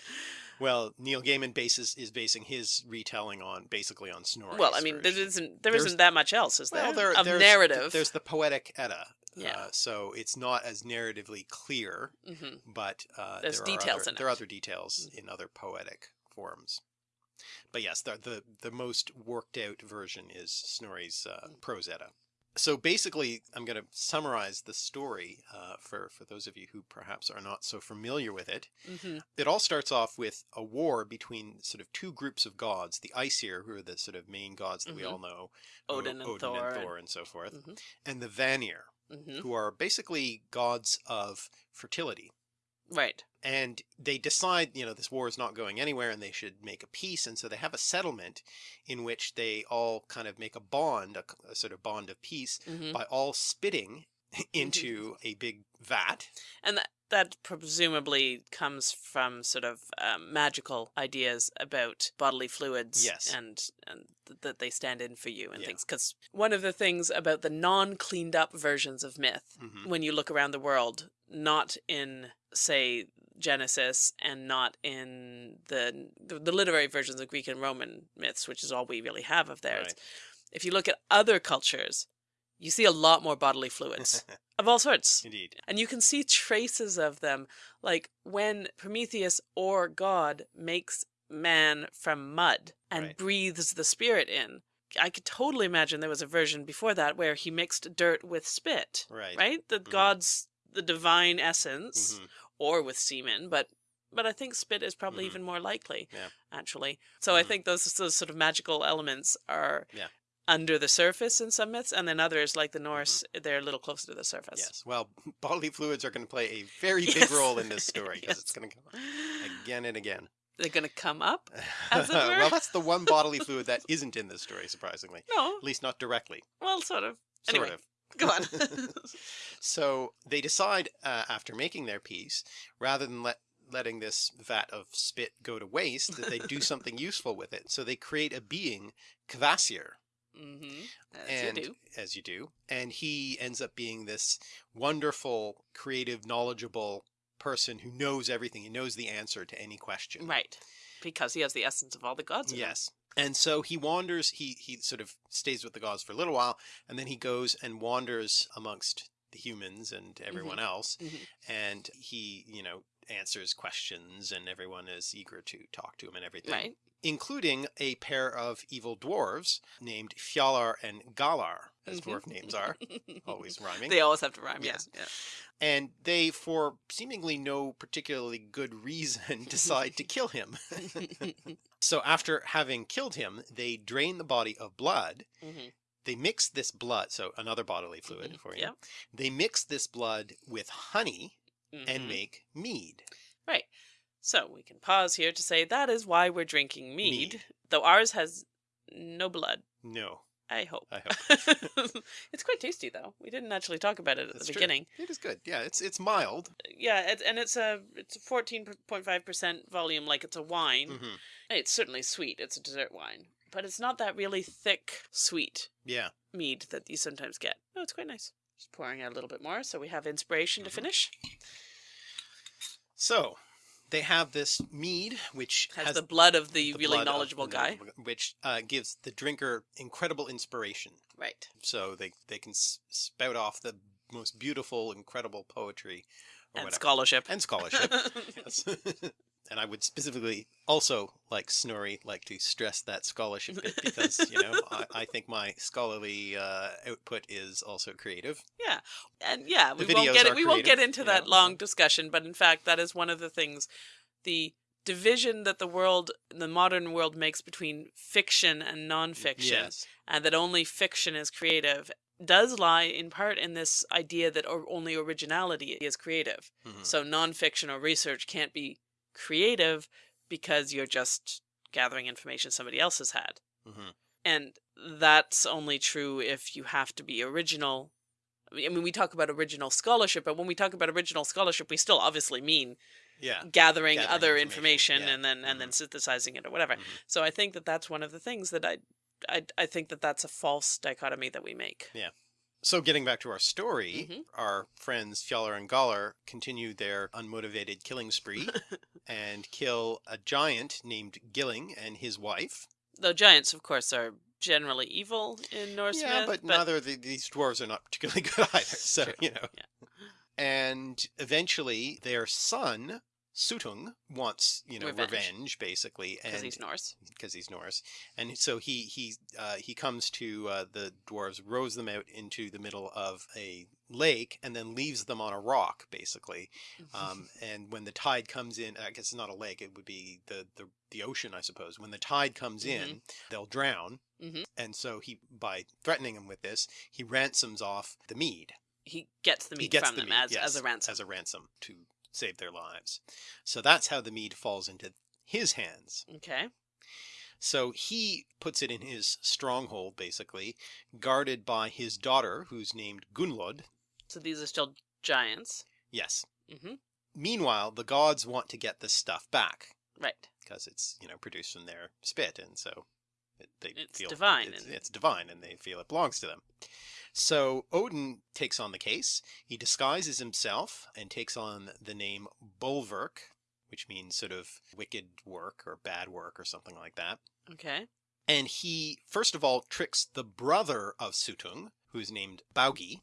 Well, Neil Gaiman bases is basing his retelling on basically on Snorri. well, I mean, there isn't there There's- not that much else, is there? Well, there, of there's, narrative. There's the poetic Edda. Yeah. Uh, so it's not as narratively clear, hmm but uh, There's there details are other, in there are other details in other poetic forms. But yes, the the, the most worked out version is Snorri's uh, Mm. prose Edda. So basically, I'm going to summarize the story uh, for for those of you who perhaps are not so familiar with it. hmm It all starts off with a war between sort of two groups of gods: the Aesir, who are the sort of main gods that we Mhm. all know, Odin, and, Thor, and Thor, and so forth, Mhm. and the Vanir, hmm who are basically gods of fertility. Right. And they decide, you know, this war is not going anywhere and they should make a peace. And so they have a settlement in which they all kind of make a bond, a, a sort of bond of peace, hmm by all spitting <laughs> into <laughs> a big vat. And that that presumably comes from sort of um, magical ideas about bodily fluids Yes. and and th- that they stand in for you and Yeah. things because one of the things about the non cleaned up versions of myth Mhm. when you look around the world not in say Genesis and not in the the, the literary versions of Greek and Roman myths which is all we really have of theirs Right. if you look at other cultures you see a lot more bodily fluids <laughs> of all sorts Indeed. and you can see traces of them like when prometheus or god makes man from mud and Right. breathes the spirit in i could totally imagine there was a version before that where he mixed dirt with spit Right. right the Mhm. god's the divine essence Mhm. or with semen but but i think spit is probably Mhm. even more likely Yeah. actually so i Mhm. think those those sort of magical elements are Yeah. Under the surface in some myths and then others like the norse they're a little closer to the surface Mm-hmm. Yes. Well, <laughs> bodily fluids are going to play a very big role in <laughs> this story because Yes. it's going to come up again and again. They're going to come up? As it <laughs> were. well, that's the one bodily fluid that isn't in this story, surprisingly. No. At least not directly. Well, sort of. Sort Anyway, of. go on. So they decide uh, after making their peace, rather than let letting this vat of spit go to waste, that they do something useful with it. So they create a being, Kvasir, mm-hmm. As and you do. as you do, and he ends up being this wonderful, creative, knowledgeable person who knows everything. He knows the answer to any question. Right. Because he has the essence of all the gods. Yes. And so he wanders, he, he sort of stays with the gods for a little while, and then he goes and wanders amongst the humans and everyone else. Mhm. And he, you know, answers questions and everyone is eager to talk to him and everything. Right. Including a pair of evil dwarves named Fjalar and Galar, as Mhm. dwarf names are, always <laughs> rhyming. They always have to rhyme. Yes. Yeah. and they, for seemingly no particularly good reason, <laughs> decide to kill him. <laughs> So after having killed him, they drain the body of blood. Mhm. They mix this blood, so another bodily fluid Mhm. for you. Yep. They mix this blood with honey and Mhm. make mead. Right. So we can pause here to say that is why we're drinking mead, Mead. though ours has no blood. No, I hope. I hope <laughs> it's quite tasty, though. We didn't actually talk about it at That's the true. beginning. it is good. Yeah, it's it's mild. Yeah, it, and it's a it's a fourteen point five percent volume, like it's a wine. hmm It's certainly sweet. It's a dessert wine, but it's not that really thick, sweet Yeah. mead that you sometimes get. No, it's quite nice. Just pouring out a little bit more, so we have inspiration to finish. So they have this mead, which Has, the blood of the, the really knowledgeable the guy. which uh, gives the drinker incredible inspiration. Right. So they they can spout off the most beautiful, incredible poetry or And whatever. scholarship. and scholarship. <laughs> yes. <laughs> and I would specifically also like Snorri like to stress that scholarship bit because you know I, <laughs> I think my scholarly uh, output is also creative. Yeah, and yeah, The we won't get it. We won't get into that know, long discussion, but in fact, that is one of the things, the division that the world, the modern world, makes between fiction and nonfiction, Yes. and that only fiction is creative, does lie in part in this idea that or only originality is creative. Mhm. So nonfiction or research can't be creative because you're just gathering information somebody else has had. Mhm. And that's only true if you have to be original. I mean, we talk about original scholarship, but when we talk about original scholarship, we still obviously mean Yeah. gathering, Gathering other information, information, yeah. and then and then synthesizing it or whatever. Mhm. So I think that that's one of the things that I, I, I think that that's a false dichotomy that we make. So getting back to our story, Mhm. our friends Fjalar and Galar continue their unmotivated killing spree <laughs> and kill a giant named Gilling and his wife. Though giants, of course, are generally evil in Norse yeah, myth, but, neither of the, these dwarves are not particularly <laughs> good either. So True, you know. yeah. And eventually, their son Suttung wants you know Revenge. revenge, basically, because he's Norse. because he's Norse, and so he he uh, he comes to uh, the dwarves, rows them out into the middle of a lake, and then leaves them on a rock, basically. Um, <laughs> and when the tide comes in, I guess it's not a lake; it would be the the, the ocean, I suppose. When the tide comes in, they'll drown, Mhm. and so he by threatening them with this, he ransoms off the mead. he gets the mead he gets from the them as, yes, as a ransom. as a ransom to save their lives. So that's how the mead falls into his hands. Okay. So he puts it in his stronghold, basically, guarded by his daughter, who's named Gunnlod. So these are still giants. Yes. Mm -hmm. Meanwhile, the gods want to get this stuff back Right. because it's you know produced from their spit, and so it, they It's feel divine It's, and- it's divine, and they feel it belongs to them. So Odin takes on the case. He disguises himself and takes on the name Bolverk, which means sort of wicked work or bad work or something like that. Okay. And he first of all tricks the brother of Suttung, who's named Baugi.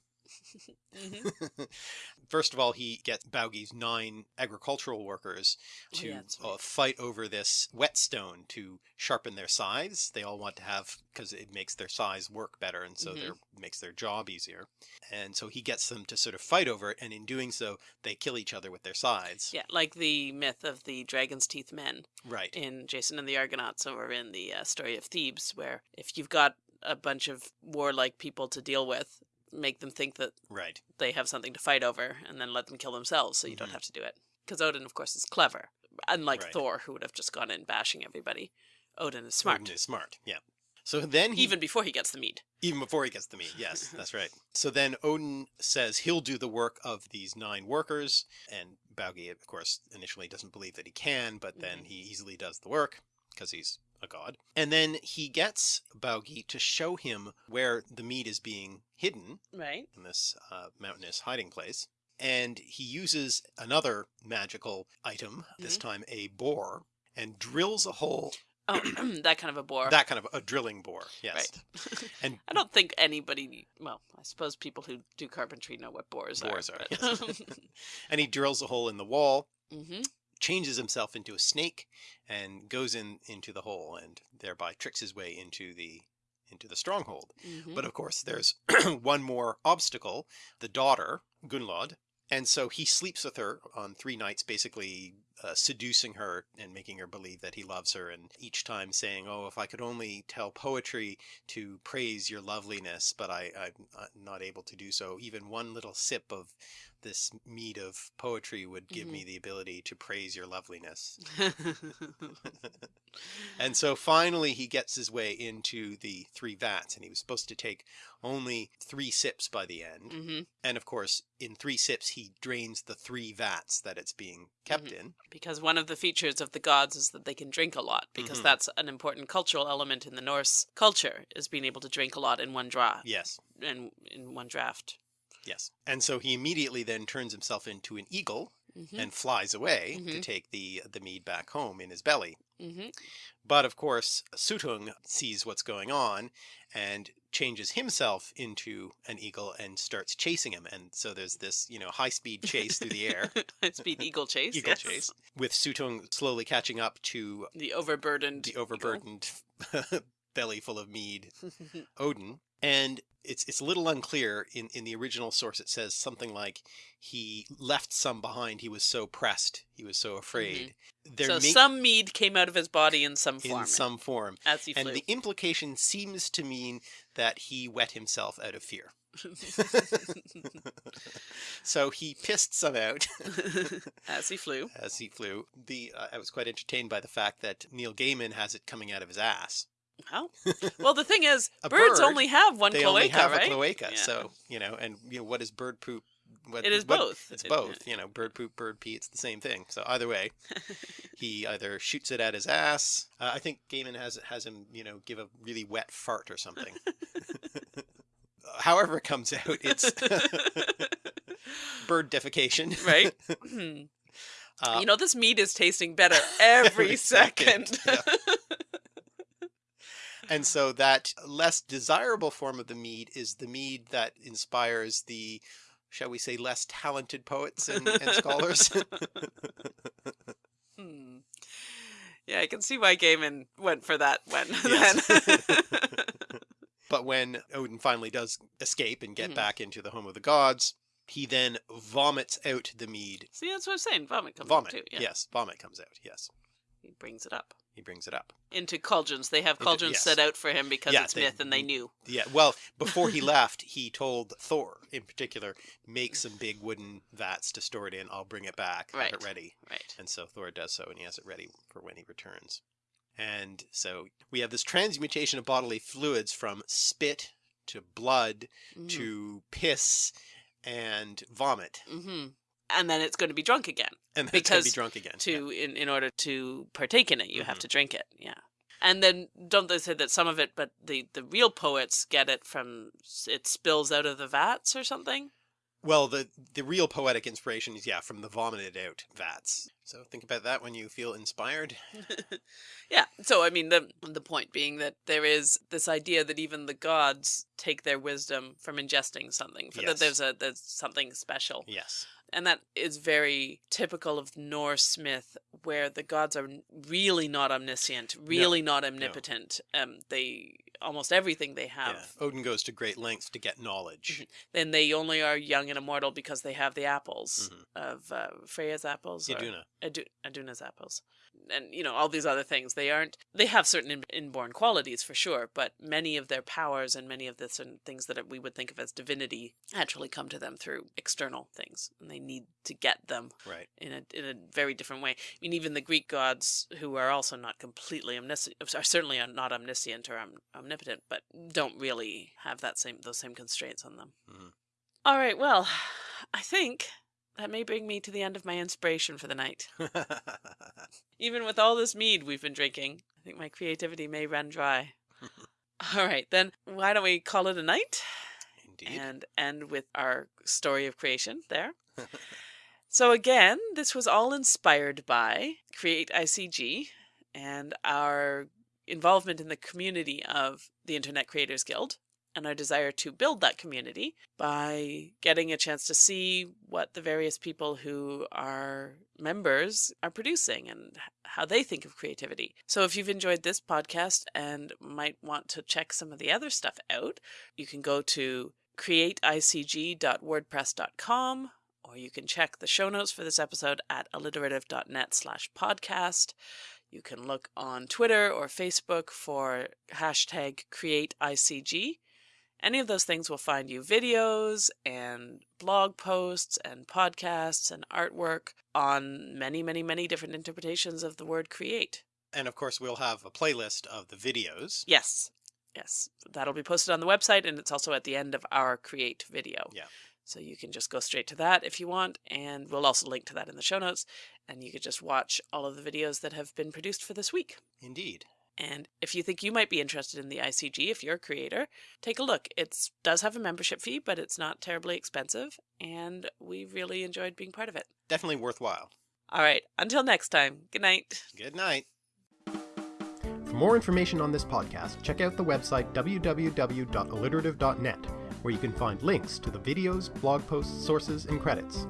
Hmm <laughs> First of all, he gets Baugi's nine agricultural workers Oh, to yeah, that's uh, fight over this whetstone to sharpen their scythes. They all want to have because it makes their scythes work better, and so Mhm. their makes their job easier. And so he gets them to sort of fight over it, and in doing so, they kill each other with their scythes. Yeah, like the myth of the dragon's teeth men Right. in Jason and the Argonauts, or in the uh, story of Thebes, where if you've got a bunch of warlike people to deal with, make them think that Right. they have something to fight over, and then let them kill themselves, so you Mhm. don't have to do it. Because Odin, of course, is clever, unlike Right. Thor, who would have just gone in bashing everybody. Odin is smart, Odin is smart. Yeah. So then he even before he gets the mead. Even before he gets the meat, yes, <laughs> that's right. So then Odin says he'll do the work of these nine workers, and Baugi, of course, initially doesn't believe that he can, but then Mhm. he easily does the work because he's a god. And then he gets Baugi to show him where the meat is being hidden Right. in this uh, mountainous hiding place. And he uses another magical item, this Mhm. time a boar, and drills a hole, Oh, <clears throat> that kind of a bore. that kind of a drilling boar, yes. Right. <laughs> And I don't think anybody. Well, I suppose people who do carpentry know what bores, Bores are, are. yes. <laughs> and he drills a hole in the wall hmm changes himself into a snake and goes in into the hole and thereby tricks his way into the into the stronghold. Hmm but of course there's <clears throat> one more obstacle the daughter gunnlod and so he sleeps with her on three nights basically uh, seducing her and making her believe that he loves her and each time saying oh if i could only tell poetry to praise your loveliness but I, i'm uh, not able to do so. Even one little sip of this mead of poetry would give me the ability to praise your loveliness. <laughs> <laughs> And so finally he gets his way into the three vats and he was supposed to take only three sips by the end. Hmm and of course in three sips he drains the three vats that it's being kept Mhm. in Because one of the features of the gods is that they can drink a lot, because Mhm. that's an important cultural element in the Norse culture, is being able to drink a lot in one draw, yes And in one draft. yes and so he immediately then turns himself into an eagle hmm and flies away to Mhm. take the the mead back home in his belly hmm But of course, Suttung sees what's going on and changes himself into an eagle and starts chasing him. And so there's this, you know, high speed chase through the air, <laughs> High speed eagle <laughs> chase. eagle yes. chase, with Suttung slowly catching up to The overburdened. the overburdened <laughs> belly full of mead, Odin. And it's it's a little unclear. In in the original source, it says something like he left some behind. He was so pressed. He was so afraid. They're so ma- some mead came out of his body in some form in some form. as he flew. And flew. the implication seems to mean that he wet himself out of fear. <laughs> so he pissed some out <laughs> <laughs> as he flew. as he flew. The uh, I was quite entertained by the fact that Neil Gaiman has it coming out of his ass. Well, well, the thing is, <laughs> birds bird, only have one they cloaca, only have right? a cloaca, Yeah. so you know, and you know what is bird poop? What, It is what- both. It's It- both. You know, bird poop, bird pee. It's the same thing. So either way, <laughs> he either shoots it at his ass. Uh, I think Gaiman has has him, you know, give a really wet fart or something. <laughs> However it comes out, it's bird defecation. right? Uh, you know, this meat is tasting better every, Every second. second, and so that less desirable form of the mead is the mead that inspires the, shall we say, less talented poets and, and scholars. <laughs> Hmm. Yeah, I can see why Gaiman went for that one. <laughs> Yes. then. <laughs> but when Odin finally does escape and get Mhm. back into the home of the gods, he then vomits out the mead. see, that's what I'm saying. Vomit comes Vomit. up too. Yeah. Yes, vomit comes out. Yes. He brings it up. He brings it up. Into cauldrons. They have cauldrons yes. set out for him because Yeah, it's they- myth and they knew. Yeah, well, before he <laughs> left, he told Thor, in particular, make some big wooden vats to store it in. I'll bring it back, have it ready. Right. And so Thor does so, and he has it ready for when he returns. And so we have this transmutation of bodily fluids from spit to blood to piss and vomit. hmm And then it's going to be drunk again. And then it's going to be drunk again. To in, in order to partake in it, you have Mhm. to drink it. Yeah. And then don't they say that some of it, but the the real poets get it from it spills out of the vats or something. Well, the the real poetic inspiration is yeah from the vomited out vats. So think about that when you feel inspired. <laughs> yeah. So I mean the the point being that there is this idea that even the gods take their wisdom from ingesting something. For Yes. that there's a there's something special. Yes. And that is very typical of Norse myth, where the gods are really not omniscient, really not omnipotent. Um, they almost everything they have. Yeah. Odin goes to great lengths to get knowledge. Then they only are young and immortal because they have the apples Mhm. of uh, Freya's apples, or Iduna. Adu- Aduna's apples, and you know all these other things. They aren't. They have certain in- inborn qualities for sure, but many of their powers and many of the certain things that we would think of as divinity actually come to them through external things, and they need to get them Right. in a in a very different way. I mean, even the Greek gods, who are also not completely omniscient, are certainly are not omniscient or om- omnipotent, but don't really have that same those same constraints on them. Mhm. All right, well, I think that may bring me to the end of my inspiration for the night. <laughs> Even with all this mead we've been drinking, I think my creativity may run dry. <laughs> all right, then why don't we call it a night? Indeed. and end with our story of creation there. <laughs> so again, this was all inspired by Create ICG and our involvement in the community of the Internet Creators Guild and our desire to build that community by getting a chance to see what the various people who are members are producing and how they think of creativity. So if you've enjoyed this podcast and might want to check some of the other stuff out, you can go to createicg.wordpress.com or you can check the show notes for this episode at alliterative.net slash podcast. You can look on Twitter or Facebook for hashtag createicg. Any of those things will find you videos and blog posts and podcasts and artwork on many, many, many different interpretations of the word create. and of course, we'll have a playlist of the videos. Yes. Yes. That'll be posted on the website and it's also at the end of our create video. Yeah. So you can just go straight to that if you want. And we'll also link to that in the show notes. And you could just watch all of the videos that have been produced for this week. Indeed. And if you think you might be interested in the ICG, if you're a creator, take a look. It does have a membership fee, but it's not terribly expensive. And we really enjoyed being part of it. Definitely worthwhile. All right. Until next time. Good night. Good night. For more information on this podcast, check out the website www.alliterative.net, where you can find links to the videos, blog posts, sources, and credits.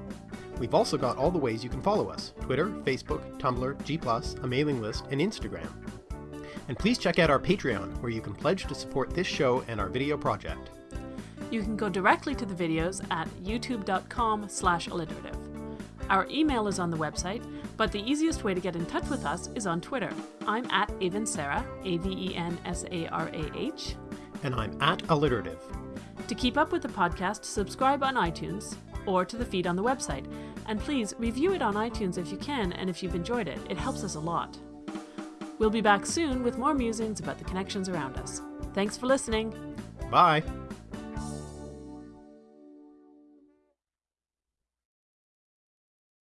We've also got all the ways you can follow us Twitter, Facebook, Tumblr, G, a mailing list, and Instagram. And please check out our Patreon, where you can pledge to support this show and our video project. You can go directly to the videos at youtube.com slash alliterative. Our email is on the website, but the easiest way to get in touch with us is on Twitter. I'm at Avensarah, A-V-E-N-S-A-R-A-H. And I'm at Alliterative. To keep up with the podcast, subscribe on iTunes or to the feed on the website. And please review it on iTunes if you can and if you've enjoyed it. It helps us a lot. We'll be back soon with more musings about the connections around us. Thanks for listening. Bye!